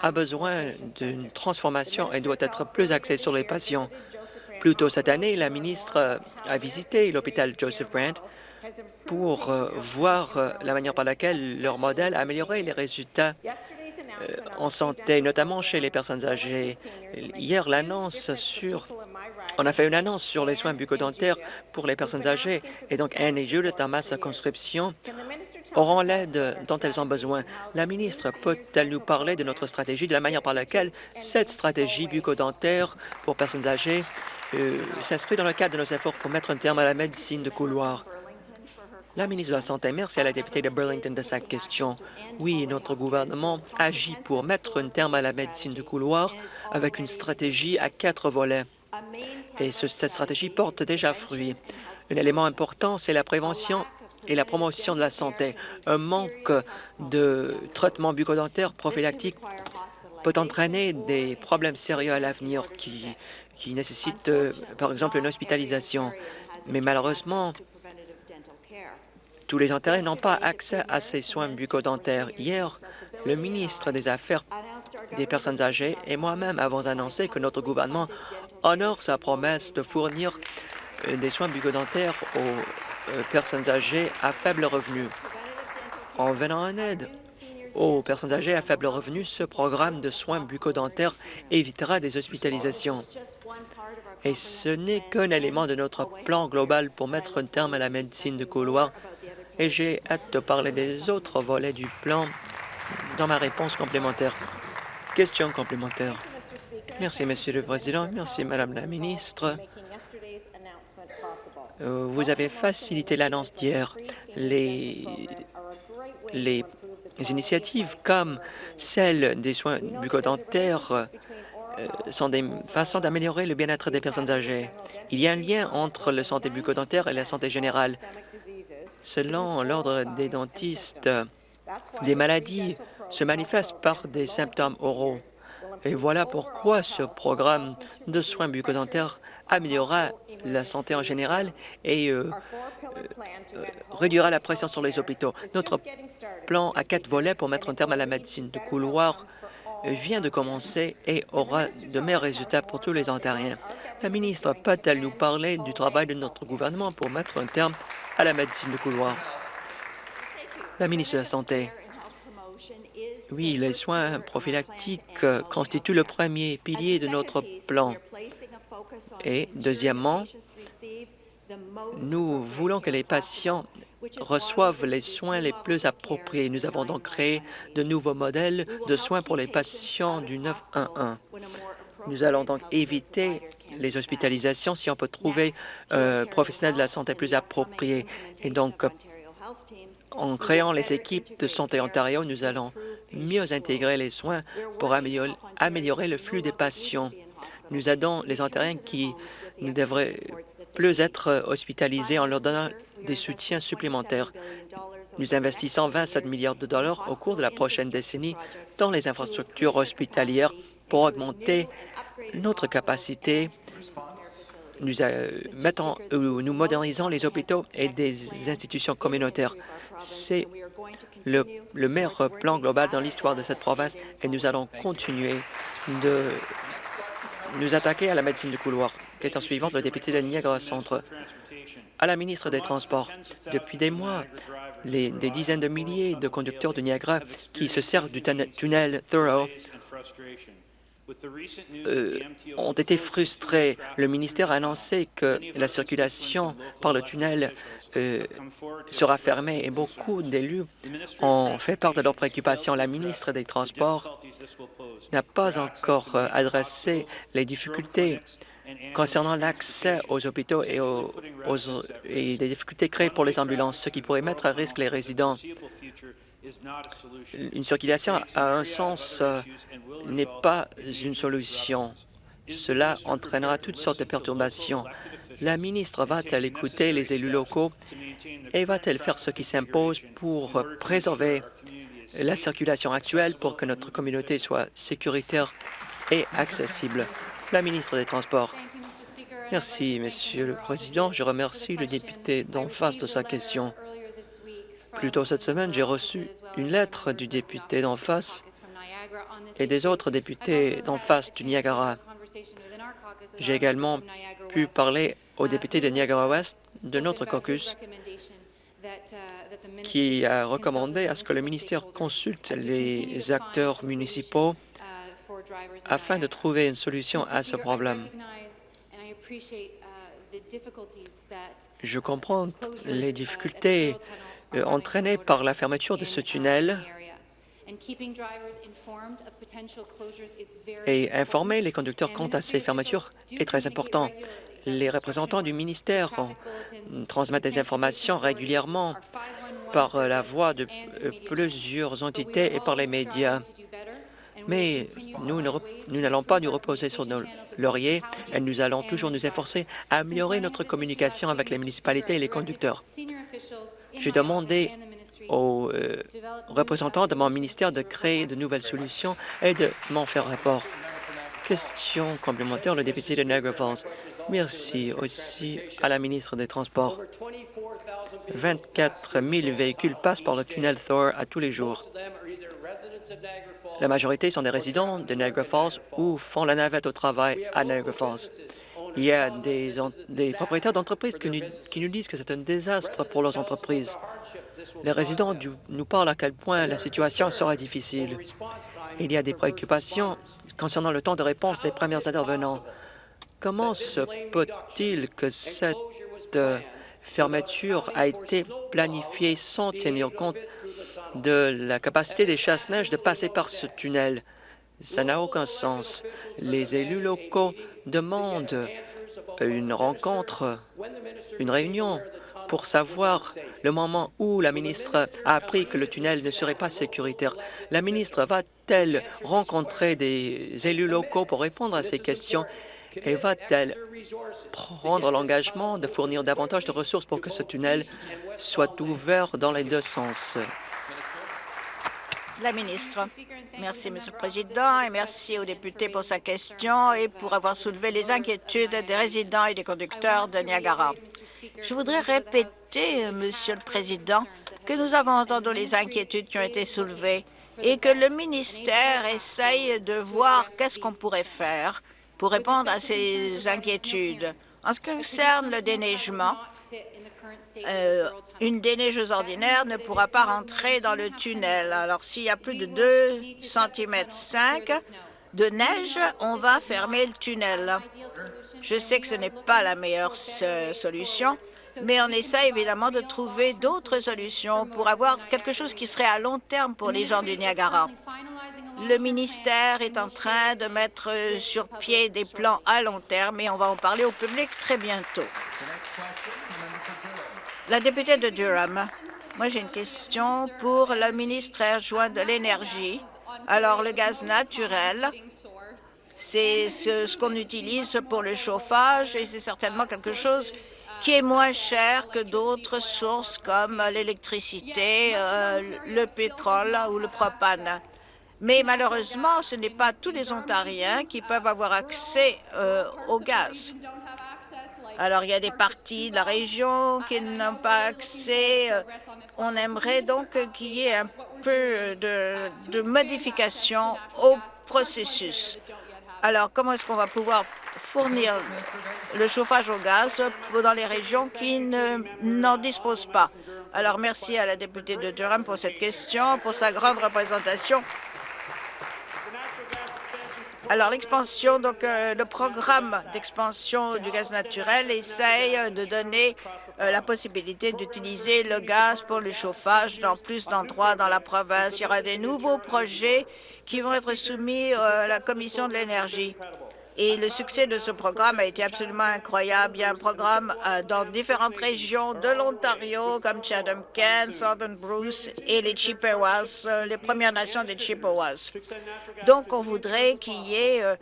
a besoin d'une transformation et doit être plus axé sur les patients. Plus tôt cette année, la ministre a visité l'hôpital Joseph Grant pour euh, voir euh, la manière par laquelle leur modèle a amélioré les résultats en santé, notamment chez les personnes âgées. Hier, l'annonce sur... On a fait une annonce sur les soins bucco-dentaires pour les personnes âgées, et donc Anne et Judith, dans ma circonscription, auront l'aide dont elles ont besoin. La ministre peut-elle nous parler de notre stratégie, de la manière par laquelle cette stratégie bucco-dentaire pour personnes âgées euh, s'inscrit dans le cadre de nos efforts pour mettre un terme à la médecine de couloir? La ministre de la Santé, merci à la députée de Burlington de sa question. Oui, notre gouvernement agit pour mettre un terme à la médecine de couloir avec une stratégie à quatre volets. Et cette stratégie porte déjà fruit. Un élément important, c'est la prévention et la promotion de la santé. Un manque de traitement bucco-dentaire prophylactique peut entraîner des problèmes sérieux à l'avenir qui, qui nécessitent, euh, par exemple, une hospitalisation. Mais malheureusement, tous les intérêts n'ont pas accès à ces soins bucco-dentaires. Hier, le ministre des Affaires des personnes âgées et moi-même avons annoncé que notre gouvernement honore sa promesse de fournir euh, des soins bucco-dentaires aux euh, personnes âgées à faible revenu. En venant en aide aux personnes âgées à faible revenu, ce programme de soins bucco-dentaires évitera des hospitalisations. Et ce n'est qu'un élément de notre plan global pour mettre un terme à la médecine de couloir. Et j'ai hâte de parler des autres volets du plan dans ma réponse complémentaire. Question complémentaire. Merci, Monsieur le Président. Merci, Madame la ministre. Euh, vous avez facilité l'annonce d'hier. Les, initiatives comme celle des soins bucco-dentaires euh, sont des façons d'améliorer le bien-être des personnes âgées. Il y a un lien entre la santé bucco-dentaire et la santé générale. Selon l'Ordre des dentistes, des maladies se manifestent par des symptômes oraux. Et voilà pourquoi ce programme de soins bucco-dentaires améliorera la santé en général et euh, euh, réduira la pression sur les hôpitaux. Notre plan à quatre volets pour mettre un terme à la médecine de couloir vient de commencer et aura de meilleurs résultats pour tous les Ontariens. La ministre peut-elle nous parler du travail de notre gouvernement pour mettre un terme à la médecine de couloir? La ministre de la Santé. Oui, les soins prophylactiques constituent le premier pilier de notre plan. Et deuxièmement, nous voulons que les patients reçoivent les soins les plus appropriés. Nous avons donc créé de nouveaux modèles de soins pour les patients du 911. Nous allons donc éviter les hospitalisations si on peut trouver un professionnel de la santé plus approprié. Et donc, en créant les équipes de Santé Ontario, nous allons mieux intégrer les soins pour améliorer le flux des patients. Nous aidons les Ontariens qui ne devraient plus être hospitalisés en leur donnant des soutiens supplémentaires. Nous investissons 27 milliards de dollars au cours de la prochaine décennie dans les infrastructures hospitalières pour augmenter notre capacité. Nous, euh, euh, nous modernisons les hôpitaux et des institutions communautaires. C'est le, le meilleur plan global dans l'histoire de cette province et nous allons continuer de nous attaquer à la médecine du couloir. Question suivante, le député de Niagara Centre. À la ministre des Transports, depuis des mois, des dizaines de milliers de conducteurs de Niagara qui se servent du tunnel Thorough euh, ont été frustrés. Le ministère a annoncé que la circulation par le tunnel euh, sera fermée et beaucoup d'élus ont fait part de leurs préoccupations. La ministre des Transports n'a pas encore euh, adressé les difficultés concernant l'accès aux hôpitaux et, aux, et des difficultés créées pour les ambulances, ce qui pourrait mettre à risque les résidents. Une circulation à un sens euh, n'est pas une solution. Cela entraînera toutes sortes de perturbations. La ministre va-t-elle écouter les élus locaux et va-t-elle faire ce qui s'impose pour préserver la circulation actuelle pour que notre communauté soit sécuritaire et accessible? La ministre des Transports. Merci, Monsieur le Président. Je remercie le député d'en face de sa question. Plus tôt cette semaine, j'ai reçu une lettre du député d'en face et des autres députés d'en face du Niagara. J'ai également pu parler aux députés de Niagara-Ouest de notre caucus qui a recommandé à ce que le ministère consulte les acteurs municipaux afin de trouver une solution à ce problème. Je comprends les difficultés euh, entraîné par la fermeture de ce tunnel et informer les conducteurs quant à ces fermetures est très important. Les représentants du ministère transmettent des informations régulièrement par la voix de euh, plusieurs entités et par les médias. Mais nous n'allons pas nous reposer sur nos lauriers et nous allons toujours nous efforcer à améliorer notre communication avec les municipalités et les conducteurs. J'ai demandé aux euh, représentants de mon ministère de créer de nouvelles solutions et de m'en faire rapport. Question complémentaire, le député de Niagara Falls. Merci aussi à la ministre des Transports. 24 000 véhicules passent par le tunnel Thor à tous les jours. La majorité sont des résidents de Niagara Falls ou font la navette au travail à Niagara Falls. Il y a des, propriétaires d'entreprises qui, qui, nous disent que c'est un désastre pour leurs entreprises. Les résidents nous parlent à quel point la situation sera difficile. Il y a des préoccupations concernant le temps de réponse des premiers intervenants. Comment se peut-il que cette euh, fermeture a été planifiée sans tenir compte de la capacité des chasse-neige de passer par ce tunnel? Ça n'a aucun sens. Les élus locaux demandent une rencontre, une réunion pour savoir le moment où la ministre a appris que le tunnel ne serait pas sécuritaire. La ministre va-t-elle rencontrer des élus locaux pour répondre à ces questions? Et va-t-elle prendre l'engagement de fournir davantage de ressources pour que ce tunnel soit ouvert dans les deux sens? La ministre. Merci, Monsieur le Président, et merci aux députés pour sa question et pour avoir soulevé les inquiétudes des résidents et des conducteurs de Niagara. Je voudrais répéter, Monsieur le Président, que nous avons entendu les inquiétudes qui ont été soulevées et que le ministère essaye de voir qu'est-ce qu'on pourrait faire pour répondre à ces inquiétudes. En ce qui concerne le déneigement, euh, une déneigeuse ordinaire ne pourra pas rentrer dans le tunnel. Alors, s'il y a plus de 2 cm 5 de neige, on va fermer le tunnel. Je sais que ce n'est pas la meilleure solution, mais on essaie évidemment de trouver d'autres solutions pour avoir quelque chose qui serait à long terme pour les gens du Niagara. Le ministère est en train de mettre sur pied des plans à long terme et on va en parler au public très bientôt. La députée de Durham, moi j'ai une question pour le ministre adjoint de l'Énergie. Alors, le gaz naturel, c'est ce, qu'on utilise pour le chauffage et c'est certainement quelque chose qui est moins cher que d'autres sources comme l'électricité, euh, le pétrole ou le propane. Mais malheureusement, ce n'est pas tous les Ontariens qui peuvent avoir accès euh, au gaz. Alors, il y a des parties de la région qui n'ont pas accès. On aimerait donc qu'il y ait un peu de, de modification au processus. Alors, comment est-ce qu'on va pouvoir fournir le chauffage au gaz dans les régions qui n'en disposent pas? Alors, merci à la députée de Durham pour cette question, pour sa grande représentation alors, l'expansion, donc euh, le programme d'expansion du gaz naturel essaye de donner euh, la possibilité d'utiliser le gaz pour le chauffage dans plus d'endroits dans la province. Il y aura des nouveaux projets qui vont être soumis euh, à la Commission de l'énergie. Et le succès de ce programme a été absolument incroyable. Il y a un programme euh, dans différentes régions de l'Ontario, comme Chatham-Kent, Southern Bruce et les Chippewas, euh, les Premières Nations des Chippewas. Donc, on voudrait qu'il y ait euh,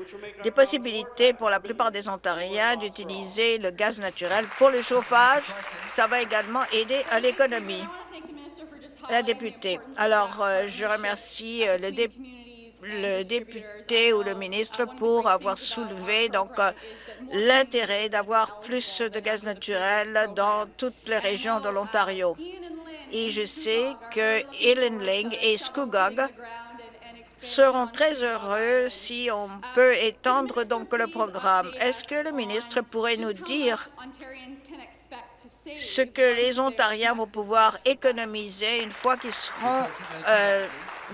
des possibilités pour la plupart des Ontariens d'utiliser le gaz naturel pour le chauffage. Ça va également aider à l'économie. La députée. Alors, je remercie le député le député ou le ministre pour avoir soulevé donc euh, l'intérêt d'avoir plus de gaz naturel dans toutes les régions de l'Ontario. Et je sais que Ling et Scugog seront très heureux si on peut étendre donc le programme. Est-ce que le ministre pourrait nous dire ce que les Ontariens vont pouvoir économiser une fois qu'ils seront euh,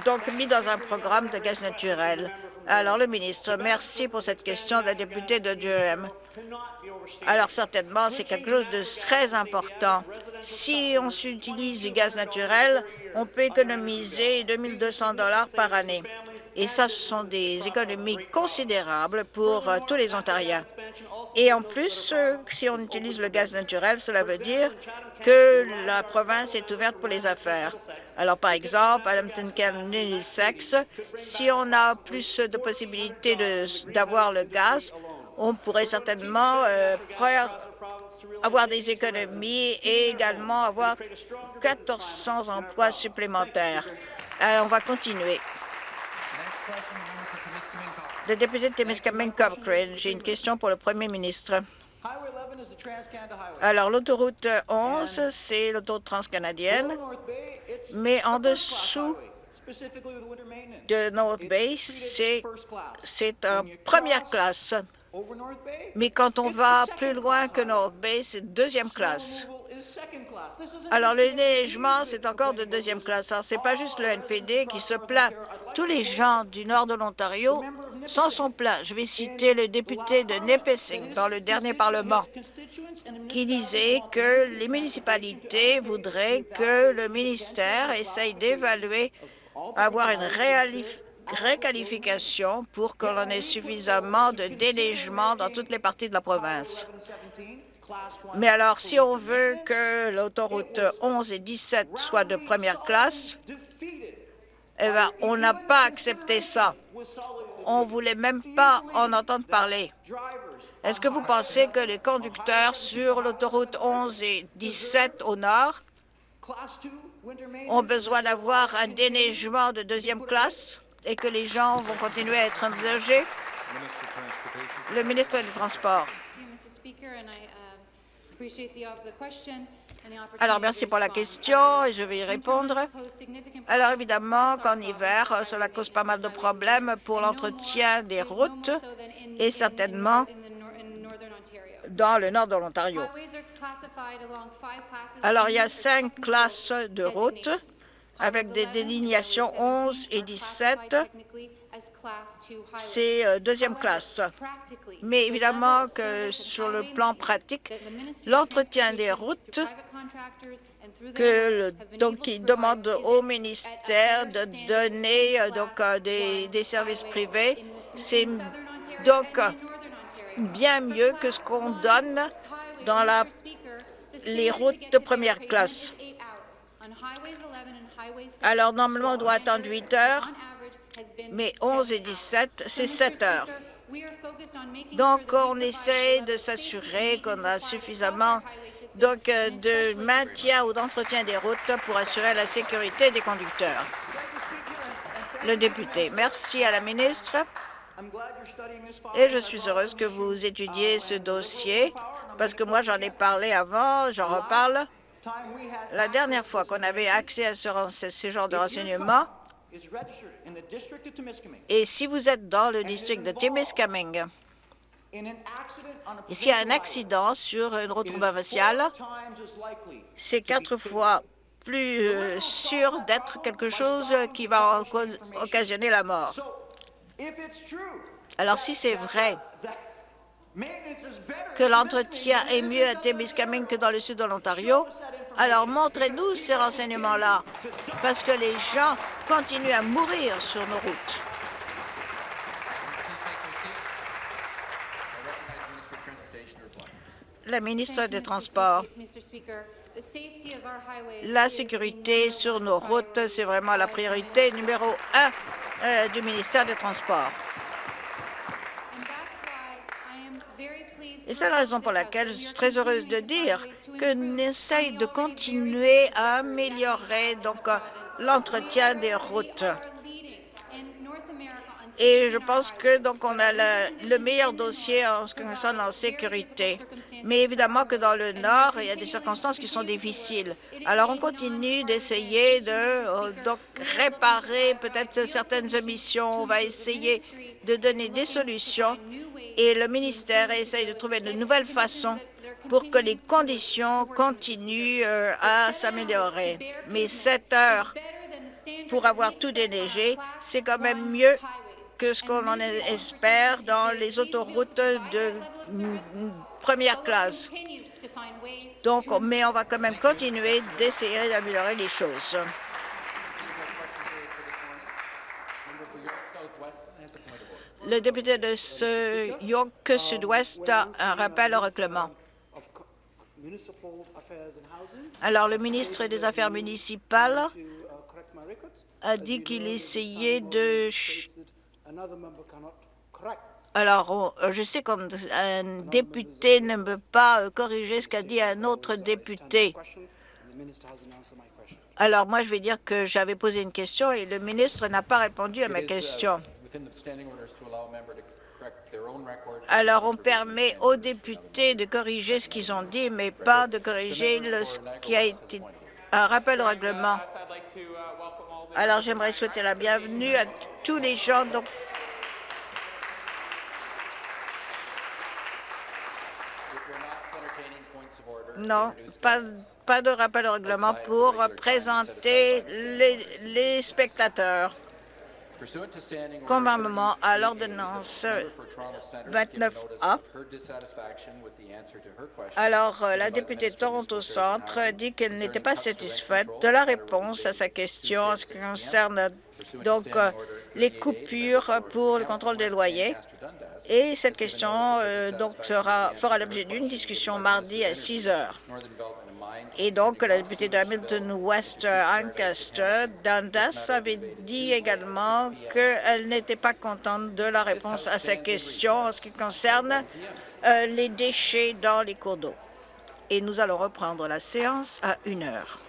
donc mis dans un programme de gaz naturel. Alors, le ministre, merci pour cette question de la députée de Durham. Alors, certainement, c'est quelque chose de très important. Si on utilise du gaz naturel, on peut économiser 2 200 par année. Et ça, ce sont des économies considérables pour euh, tous les Ontariens. Et en plus, euh, si on utilise le gaz naturel, cela veut dire que la province est ouverte pour les affaires. Alors, par exemple, à Lambton County, si on a plus de possibilités d'avoir le gaz, on pourrait certainement euh, avoir des économies et également avoir 1400 emplois supplémentaires. On va continuer. Le député de Témiscamingue Cochrane, j'ai une question pour le premier ministre. Alors, l'autoroute 11, c'est l'autoroute transcanadienne, mais en dessous de North Bay, c'est en première classe. Mais quand on va plus loin que North Bay, c'est deuxième classe. Alors, le déneigement, c'est encore de deuxième classe. Alors, c'est pas juste le NPD qui se plaint. Tous les gens du nord de l'Ontario s'en sont plaints. Je vais citer le député de Nipissing dans le dernier Parlement qui disait que les municipalités voudraient que le ministère essaye d'évaluer avoir une réqualification pour que l'on ait suffisamment de déneigement dans toutes les parties de la province. Mais alors, si on veut que l'autoroute 11 et 17 soient de première classe, eh ben, on n'a pas accepté ça. On voulait même pas en entendre parler. Est-ce que vous pensez que les conducteurs sur l'autoroute 11 et 17 au nord ont besoin d'avoir un déneigement de deuxième classe et que les gens vont continuer à être danger? Le ministre des Transports. Alors, merci pour la question et je vais y répondre. Alors, évidemment qu'en hiver, cela cause pas mal de problèmes pour l'entretien des routes et certainement dans le nord de l'Ontario. Alors, il y a cinq classes de routes avec des délignations 11 et 17. C'est euh, deuxième classe. Mais évidemment que sur le plan pratique, l'entretien des routes que le- donc il demande au ministère de donner euh, donc euh, des, des services privés, c'est donc bien mieux que ce qu'on donne dans la, les routes de première classe. Alors, normalement, on doit attendre 8 heures, mais 11 et 17, c'est 7 heures. Donc, on essaie de s'assurer qu'on a suffisamment donc, euh, de maintien ou d'entretien des routes pour assurer la sécurité des conducteurs. Le député, merci à la ministre. Et je suis heureuse que vous étudiez ce dossier, parce que moi, j'en ai parlé avant, j'en reparle. La dernière fois qu'on avait accès à ce, ce genre de renseignements, et si vous êtes dans le district de Timiskaming, et s'il y a un accident sur une route provinciale, c'est quatre fois plus euh, sûr d'être quelque chose qui va occasionner la mort. Alors, si c'est vrai que l'entretien est mieux à Témiscamingue que dans le sud de l'Ontario, alors montrez-nous ces renseignements-là, parce que les gens continuent à mourir sur nos routes. La ministre des Transports. La sécurité sur nos routes, c'est vraiment la priorité numéro un euh, du ministère des Transports. Et c'est la raison pour laquelle je suis très heureuse de dire que nous essayons de continuer à améliorer donc l'entretien des routes. Et je pense que donc on a le, le meilleur dossier en ce qui concerne la sécurité. Mais évidemment que dans le Nord, il y a des circonstances qui sont difficiles. Alors on continue d'essayer de euh, donc réparer peut-être certaines omissions. On va essayer de donner des solutions et le ministère essaye de trouver de nouvelles façons pour que les conditions continuent euh, à s'améliorer. Mais 7 heures pour avoir tout déneigé, c'est quand même mieux que ce qu'on en espère dans les autoroutes de première classe. Donc, mais on va quand même continuer d'essayer d'améliorer les choses. Le député de ce York Sud-Ouest a un rappel au règlement. Alors, le ministre des Affaires municipales a dit qu'il essayait de... Alors, on- je sais qu'un un député ne peut pas euh, corriger ce qu'a dit un autre député. Alors, moi, je vais dire que j'avais posé une question et le ministre n'a pas répondu à ma question. Alors, on permet aux députés de corriger ce qu'ils ont dit, mais pas de corriger le- ce qui a été un rappel au règlement. Alors, j'aimerais souhaiter la bienvenue à tous les gens. Non, pas, de rappel au règlement pour présenter les spectateurs. Conformément à l'ordonnance 29A, alors euh, la députée de Toronto Centre dit qu'elle n'était pas satisfaite de la réponse à sa question en ce qui concerne donc euh, les coupures pour le contrôle des loyers. Et cette question euh, donc sera, fera l'objet d'une discussion mardi à 6 heures. Et donc, la députée de Hamilton West Ancaster, Dundas, avait dit également qu'elle n'était pas contente de la réponse à sa question en ce qui concerne euh, les déchets dans les cours d'eau. Et nous allons reprendre la séance à une heure.